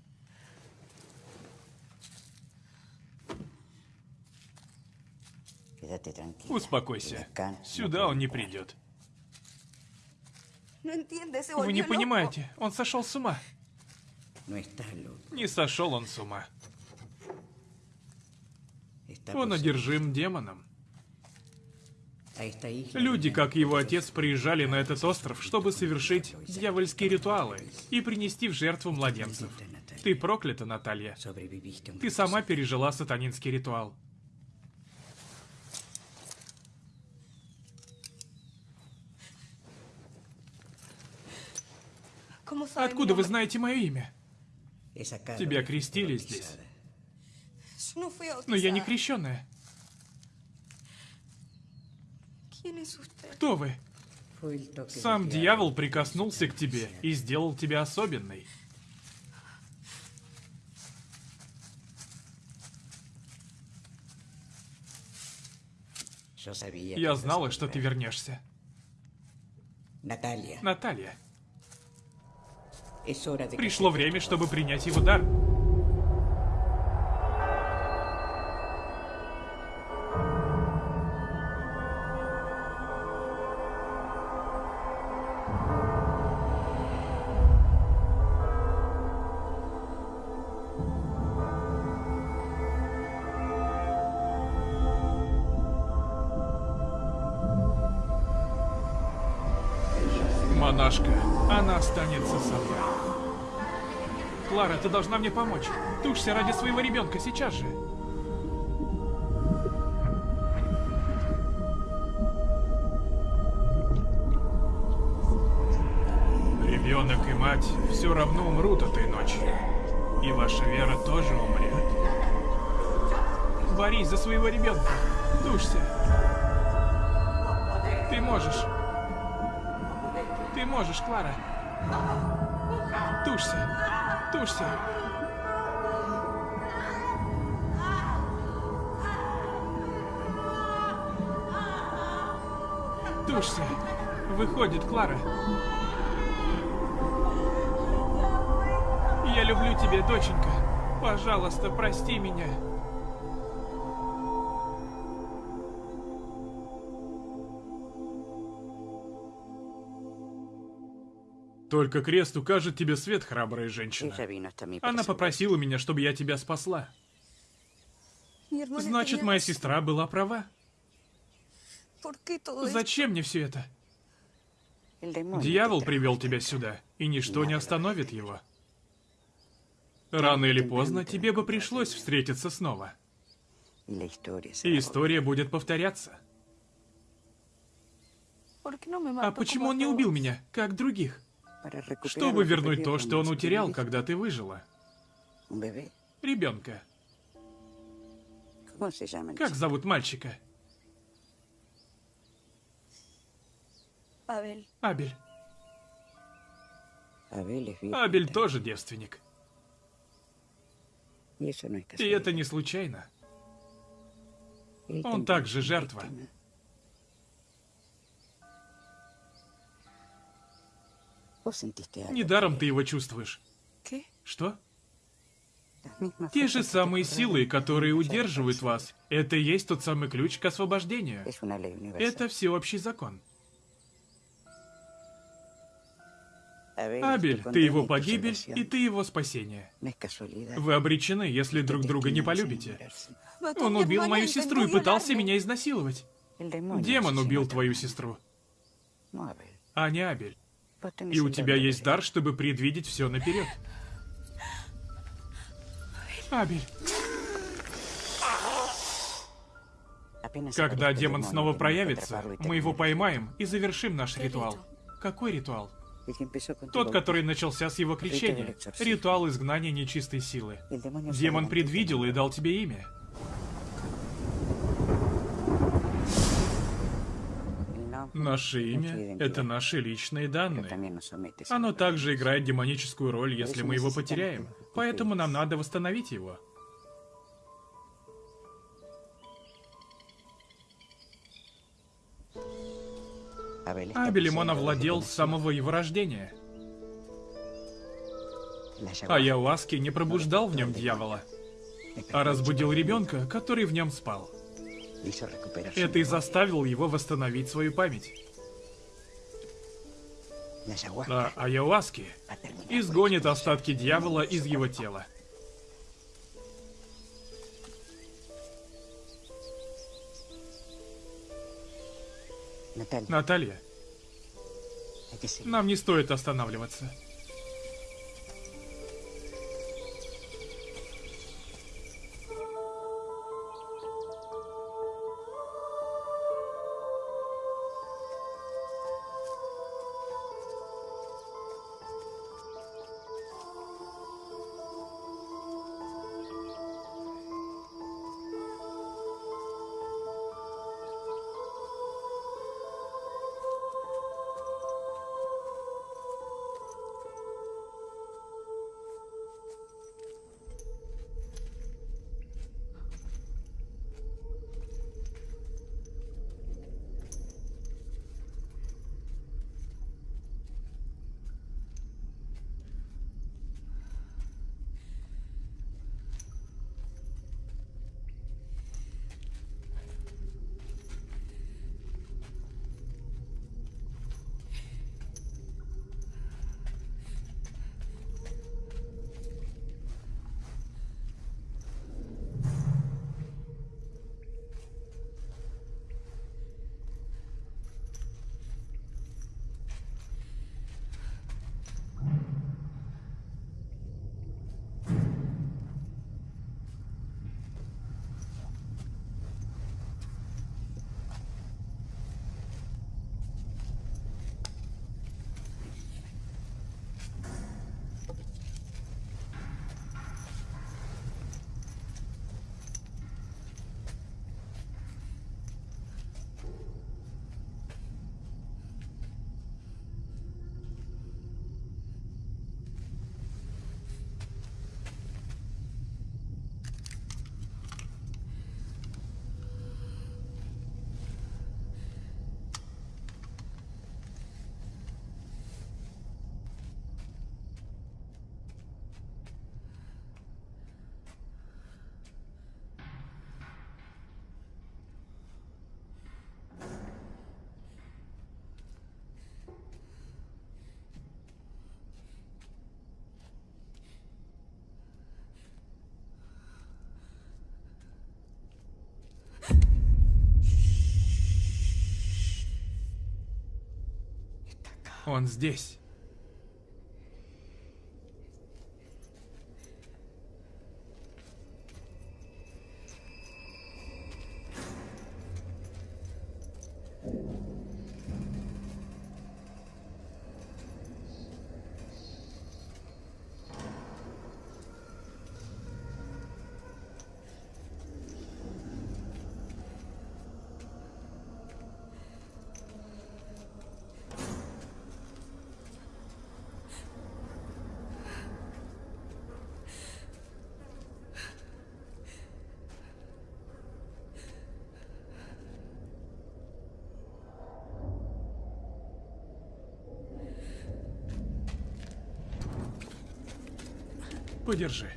Успокойся. Сюда он не придет. Se Вы не loco. понимаете, он сошел с ума. Не сошел он с ума. Он одержим демоном. Люди, как его отец, приезжали на этот остров, чтобы совершить дьявольские ритуалы и принести в жертву младенцев. Ты проклята, Наталья. Ты сама пережила сатанинский ритуал. ¿Cómo sabe mi Откуда вы знаете мое имя? Тебя крестили здесь. Но я не крещенная. Кто вы? Сам дьявол прикоснулся к тебе и сделал тебя особенной. Я знала, что ты вернешься. Natalia, Наталья, пришло время, чтобы принять его дар. Должна мне помочь. Тушься ради своего ребенка сейчас же. Ребенок и мать все равно умрут этой ночью. И ваша вера тоже умрет. Борись за своего ребенка. Тушься. Ты можешь. Ты можешь, Клара. Тушься. Тушься. Тушься. Выходит, Клара. Я люблю тебя, доченька. Пожалуйста, прости меня. Только крест укажет тебе свет, храбрая женщина. Mí. Она попросила меня, чтобы я тебя спасла. Значит, моя сестра была права. Зачем мне все это? Дьявол привел тебя сюда, и ничто не остановит его. Рано или поздно тебе бы пришлось встретиться снова. И история будет повторяться. ¿Por qué no me А почему он не убил меня, как других? Чтобы вернуть то, что он утерял, когда ты выжила. Ребенка. ¿Cómo se llama el Как зовут мальчика? Абель. Абель тоже девственник. И это не случайно. Он также жертва. Недаром ты его чувствуешь. Что? Те же самые силы, которые удерживают вас, это и есть тот самый ключ к освобождению. Это всеобщий закон. Абель, ты его погибель, и ты его спасение. Вы обречены, если друг друга не полюбите. Он убил мою сестру и пытался меня изнасиловать. Демон убил твою сестру, а не Абель. И у тебя есть дар, чтобы предвидеть все наперед. Абель, когда демон снова проявится, мы его поймаем и завершим наш ритуал. Какой ритуал? Тот, который начался с его крещения. Ритуал изгнания нечистой силы. Демон предвидел и дал тебе имя. Наше имя — это наши личные данные. Оно также играет демоническую роль, если мы его потеряем. Поэтому нам надо восстановить его. Abel está Абелем он poseído овладел с самого его рождения. А ayahuasca Яуаски не пробуждал в нем дьявола, а разбудил ребенка, который в нем спал. Это и memoria. заставил его восстановить свою память. La ayahuasca А изгонит остатки дьявола из его тела. Наталья, нам не стоит останавливаться. Он здесь. Подержи.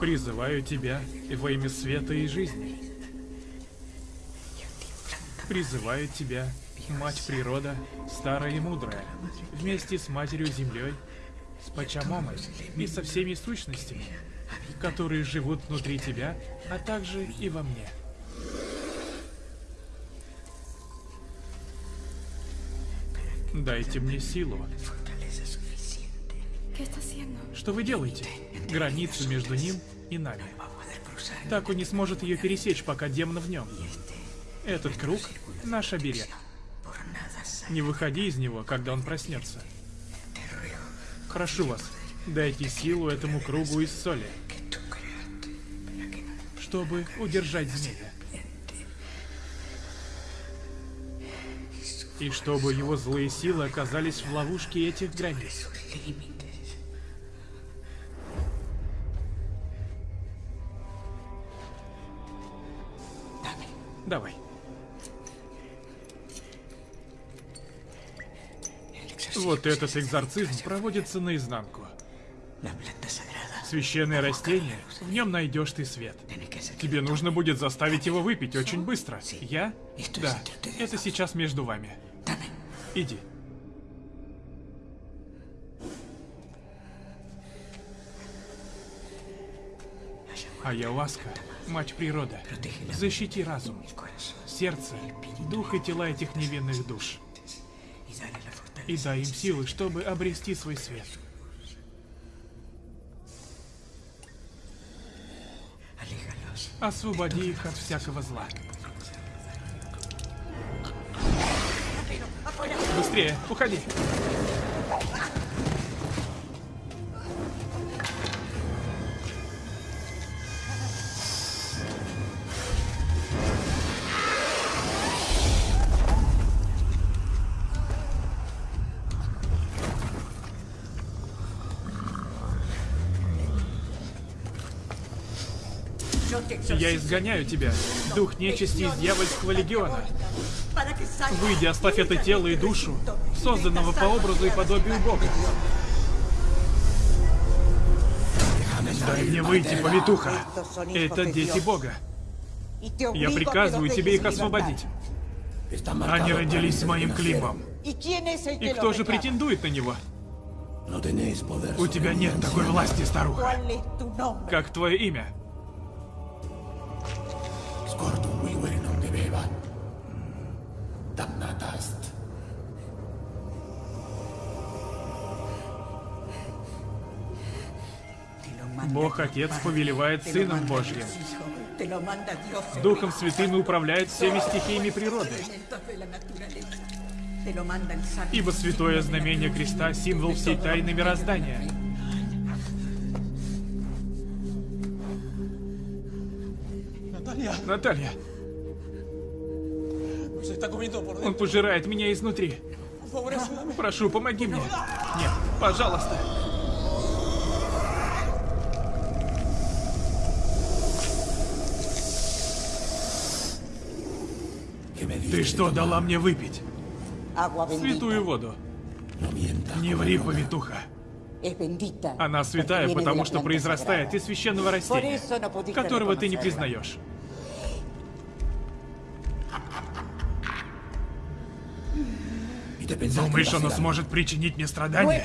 Призываю тебя во имя света и жизни. Призываю тебя, Мать Природа, старая и мудрая, вместе с Матерью Землей, с Пачамомой и со всеми сущностями, которые живут внутри тебя, а также и во мне. Дайте мне силу. Что вы делаете? Границу между ним и нами. Так он не сможет ее пересечь, пока демон в нем. Этот круг — наш оберег. Не выходи из него, когда он проснется. Прошу вас, дайте силу этому кругу из соли, чтобы удержать змея. И чтобы его злые силы оказались в ловушке этих границ. Давай. Вот этот экзорцизм проводится наизнанку. Священное растение, в нем найдешь ты свет. Тебе нужно будет заставить его выпить очень быстро. Я? Да, это сейчас между вами. Иди. Ayahuasca, мать природа, защити разум, сердце, дух и тела этих невинных душ. И дай им силы, чтобы обрести свой свет. Освободи их от всякого зла. Быстрее, уходи. Я изгоняю тебя, дух нечисти из дьявольского легиона. Выйди, оставь это тело и душу, созданного по образу и подобию Бога. Дай мне выйти, повитуха. Это дети Бога. Я приказываю тебе их освободить. Они родились с моим климом. И кто же претендует на него? У тебя нет такой власти, старуха. Как твое имя? Бог Отец повелевает Сыном Божьим. Духом Святым и управляет всеми стихиями природы. Ибо святое знамение креста — символ всей тайны мироздания. Наталья! Он пожирает меня изнутри. Прошу, помоги мне. Нет, пожалуйста. Ты что дала мне выпить? Святую воду. Не ври, повитуха. Она святая, потому что произрастает из священного растения, которого ты не признаешь. Думаешь, оно сможет причинить мне страдания?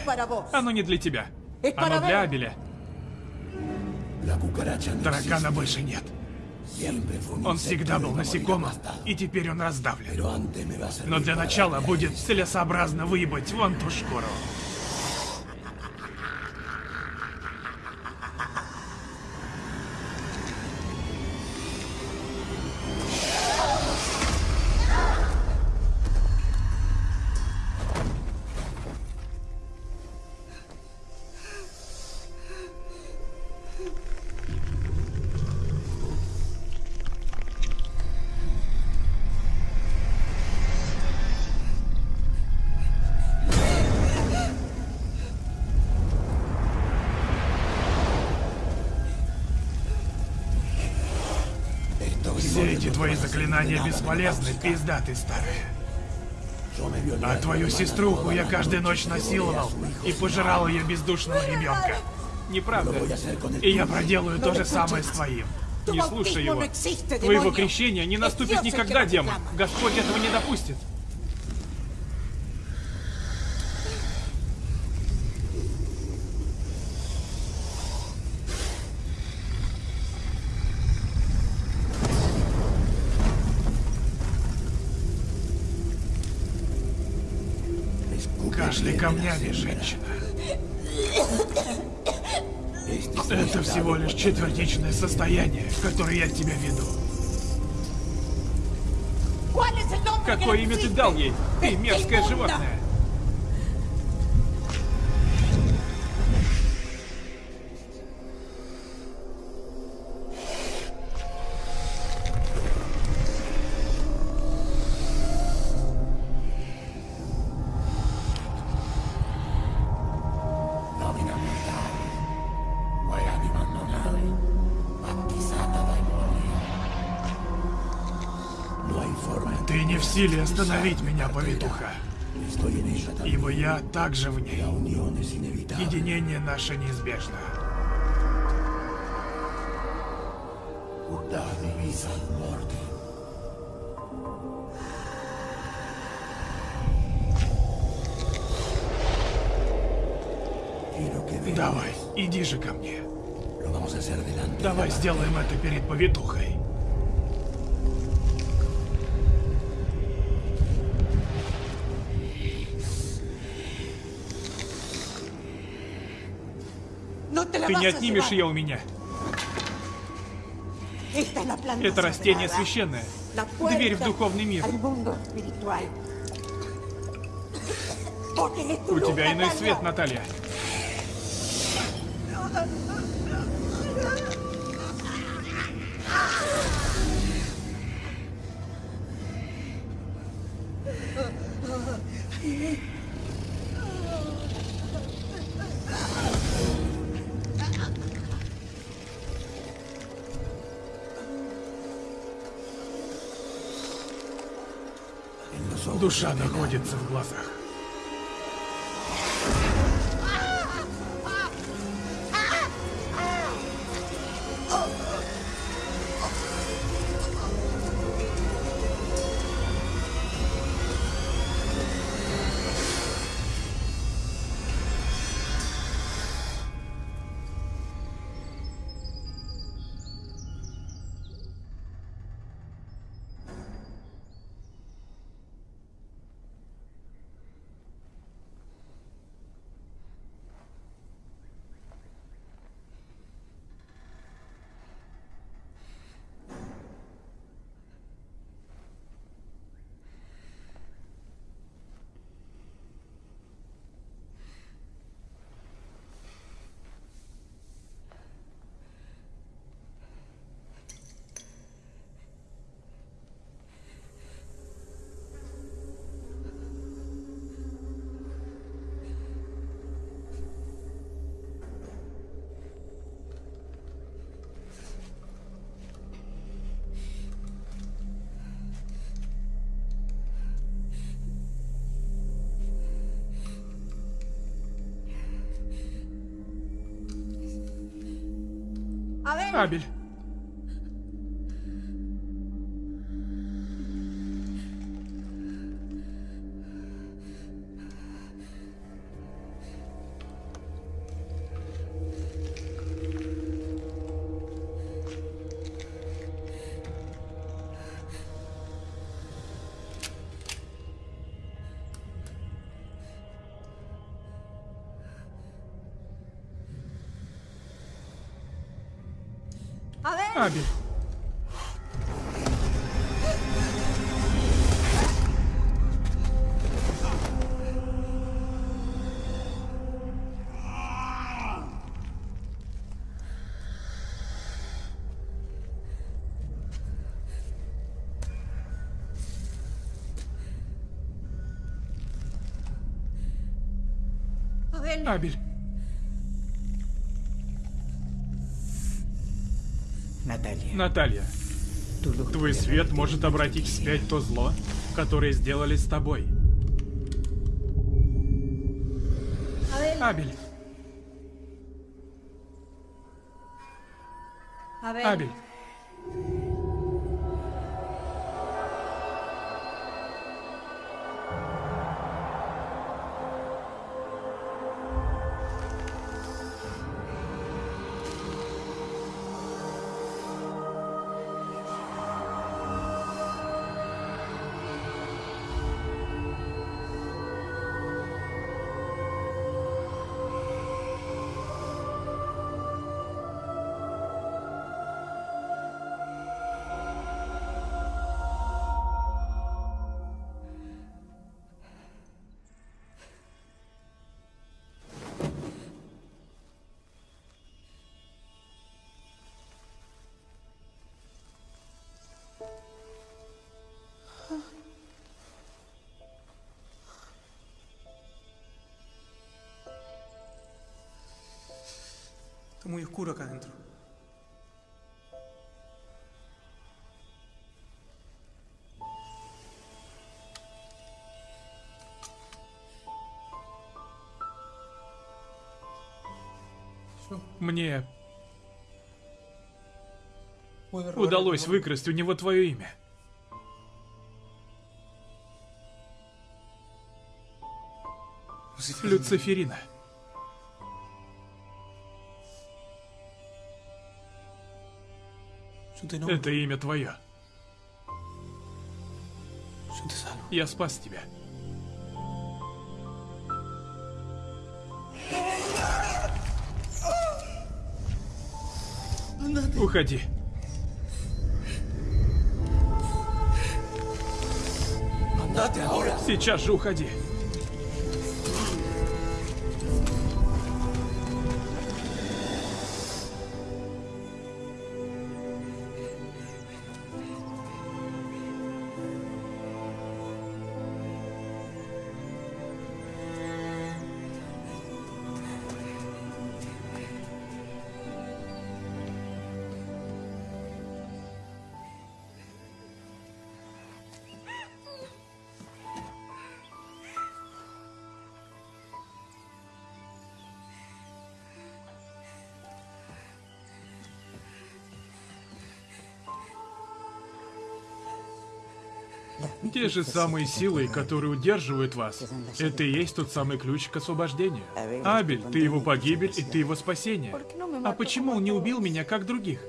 Оно не для тебя. Оно для Абеля. Таракана больше нет. Он всегда был насекомым, и теперь он раздавлен. Но для начала будет целесообразно выебать вон ту шкуру. Заклинания бесполезны, пизда ты старая. А твою сеструху я каждую ночь насиловал и пожирал ее бездушного ребенка. Неправда. И я проделаю то же самое с твоим. Не слушай его. Твоего крещения не наступит никогда, демон. Господь этого не допустит. Женщина. Это всего лишь четвертичное состояние, которое я тебя веду. Какое имя ты дал ей? Ты мерзкое животное. Силе остановить меня, повитуха. Ибо я также в ней. Единение наше неизбежно. Давай, иди же ко мне. Давай сделаем это перед повитухой. Ты не отнимешь ее у меня. Это растение священное. Дверь в духовный мир. У тебя иной свет, Наталья. Душа находится в глазах. Абель. Абель. Абель. Наталья. Твой свет может обратить вспять то зло, которое сделали с тобой. Абель. Абель. Oscuro acá adentro. Мне удалось выкрасть у него твое имя. Люциферина. Это имя твое. Я спас тебя. Уходи. Сейчас же уходи. Те же самые силы, которые удерживают вас, это и есть тот самый ключ к освобождению. Абель, ты его погибель, и ты его спасение. А почему он не убил меня, как других?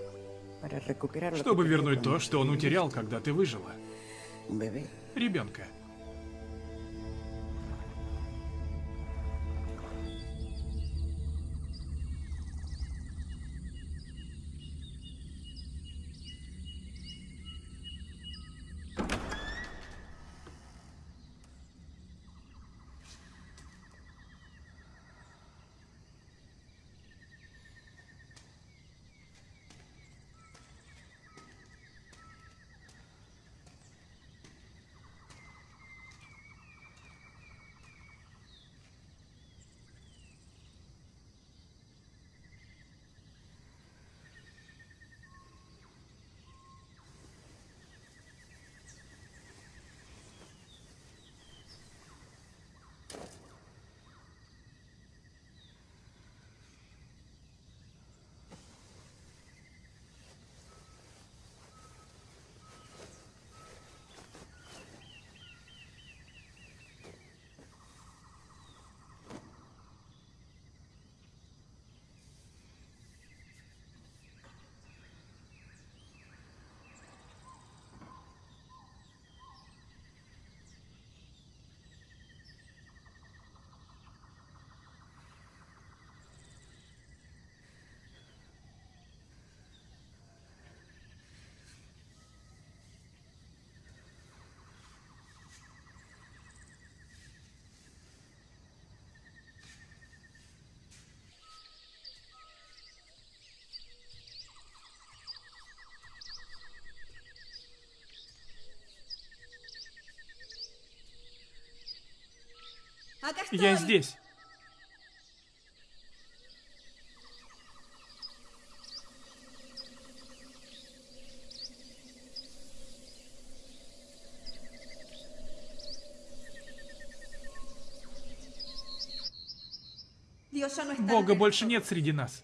Чтобы вернуть то, что он утерял, когда ты выжила. Ребенка. Я здесь. Бога больше нет среди нас.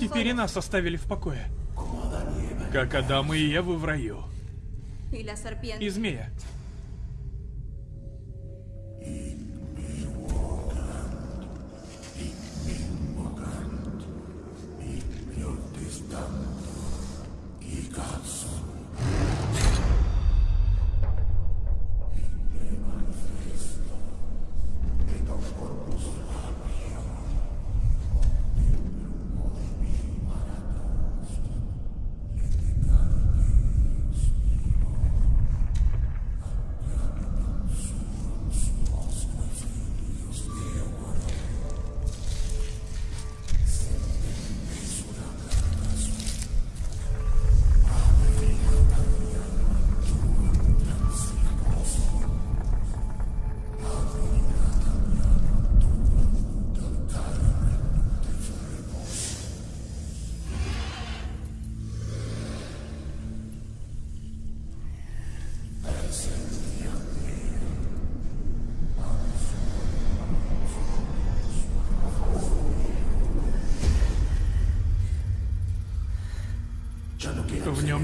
Теперь и нас оставили в покое. Как Адам и Еву в раю. И змея.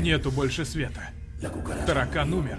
Нету больше света. Таракан умер.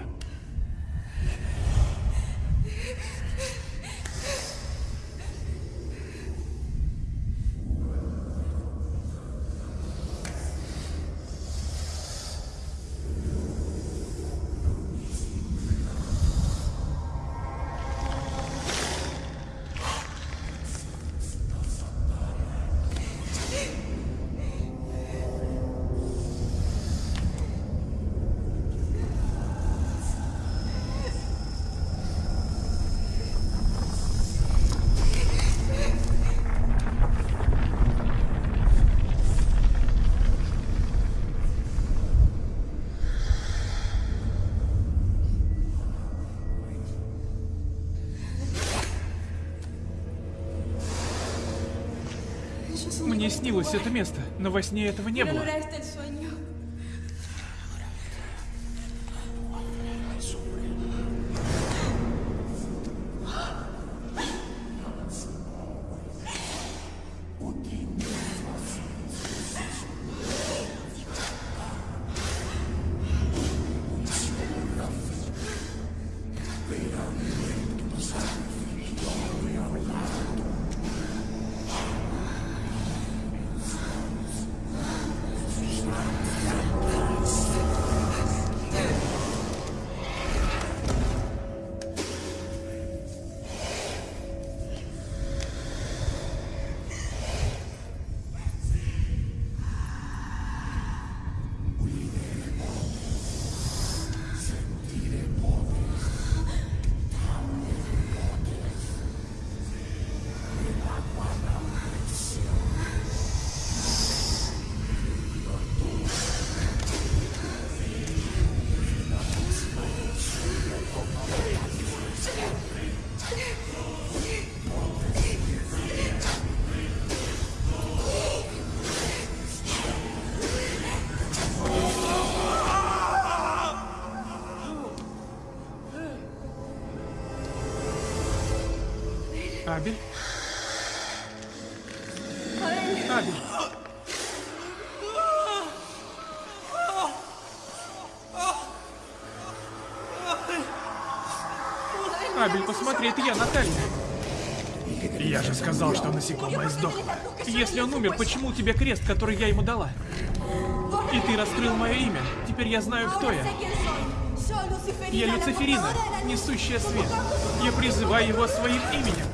Мне снилось это место, но во сне этого не было. Смотри, это я, Наталья. Я же сказал, что насекомое сдохло. Если он умер, почему у тебя крест, который я ему дала? И ты раскрыл мое имя. Теперь я знаю, кто я. Я Люциферина, несущая свет. Я призываю его своим именем.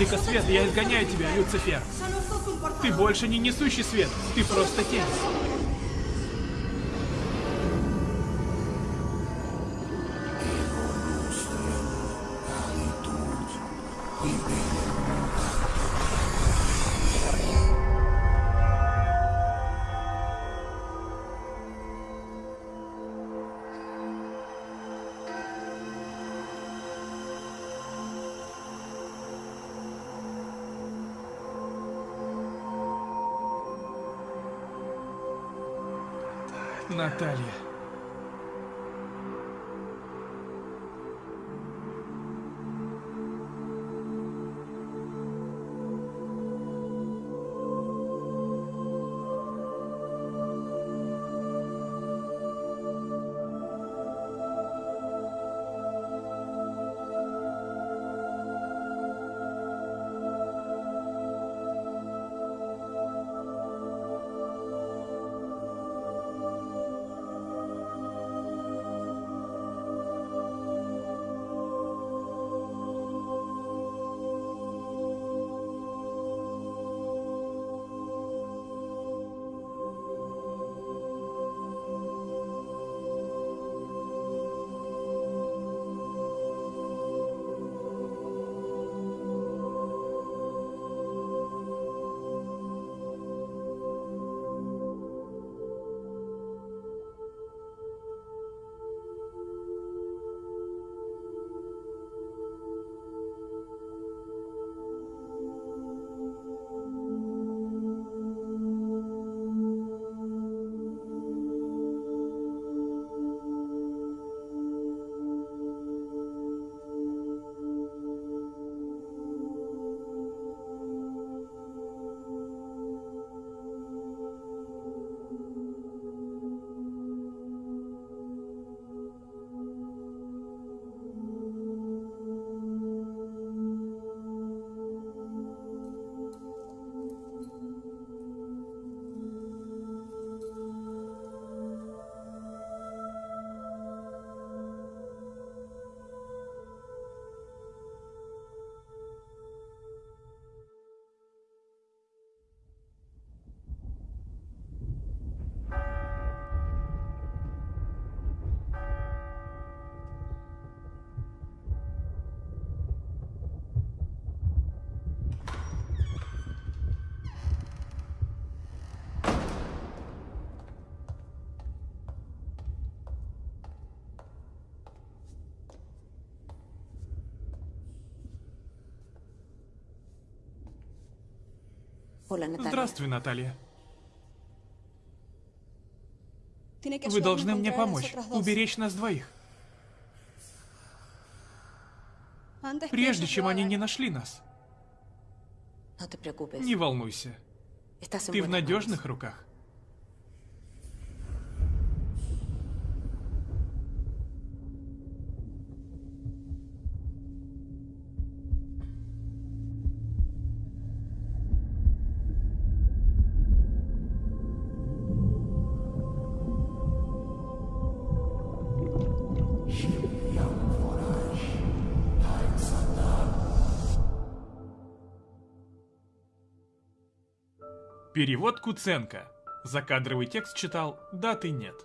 Владыка света, я изгоняю тебя, Люцифер. Ты больше не несущий свет, ты просто тень. Natália. Наталья. Здравствуй, Наталья. Вы должны мне помочь, уберечь нас двоих. Прежде чем они не нашли нас. Не волнуйся. Ты в надежных руках. Перевод Куценко. Закадровый текст читал «Даты нет».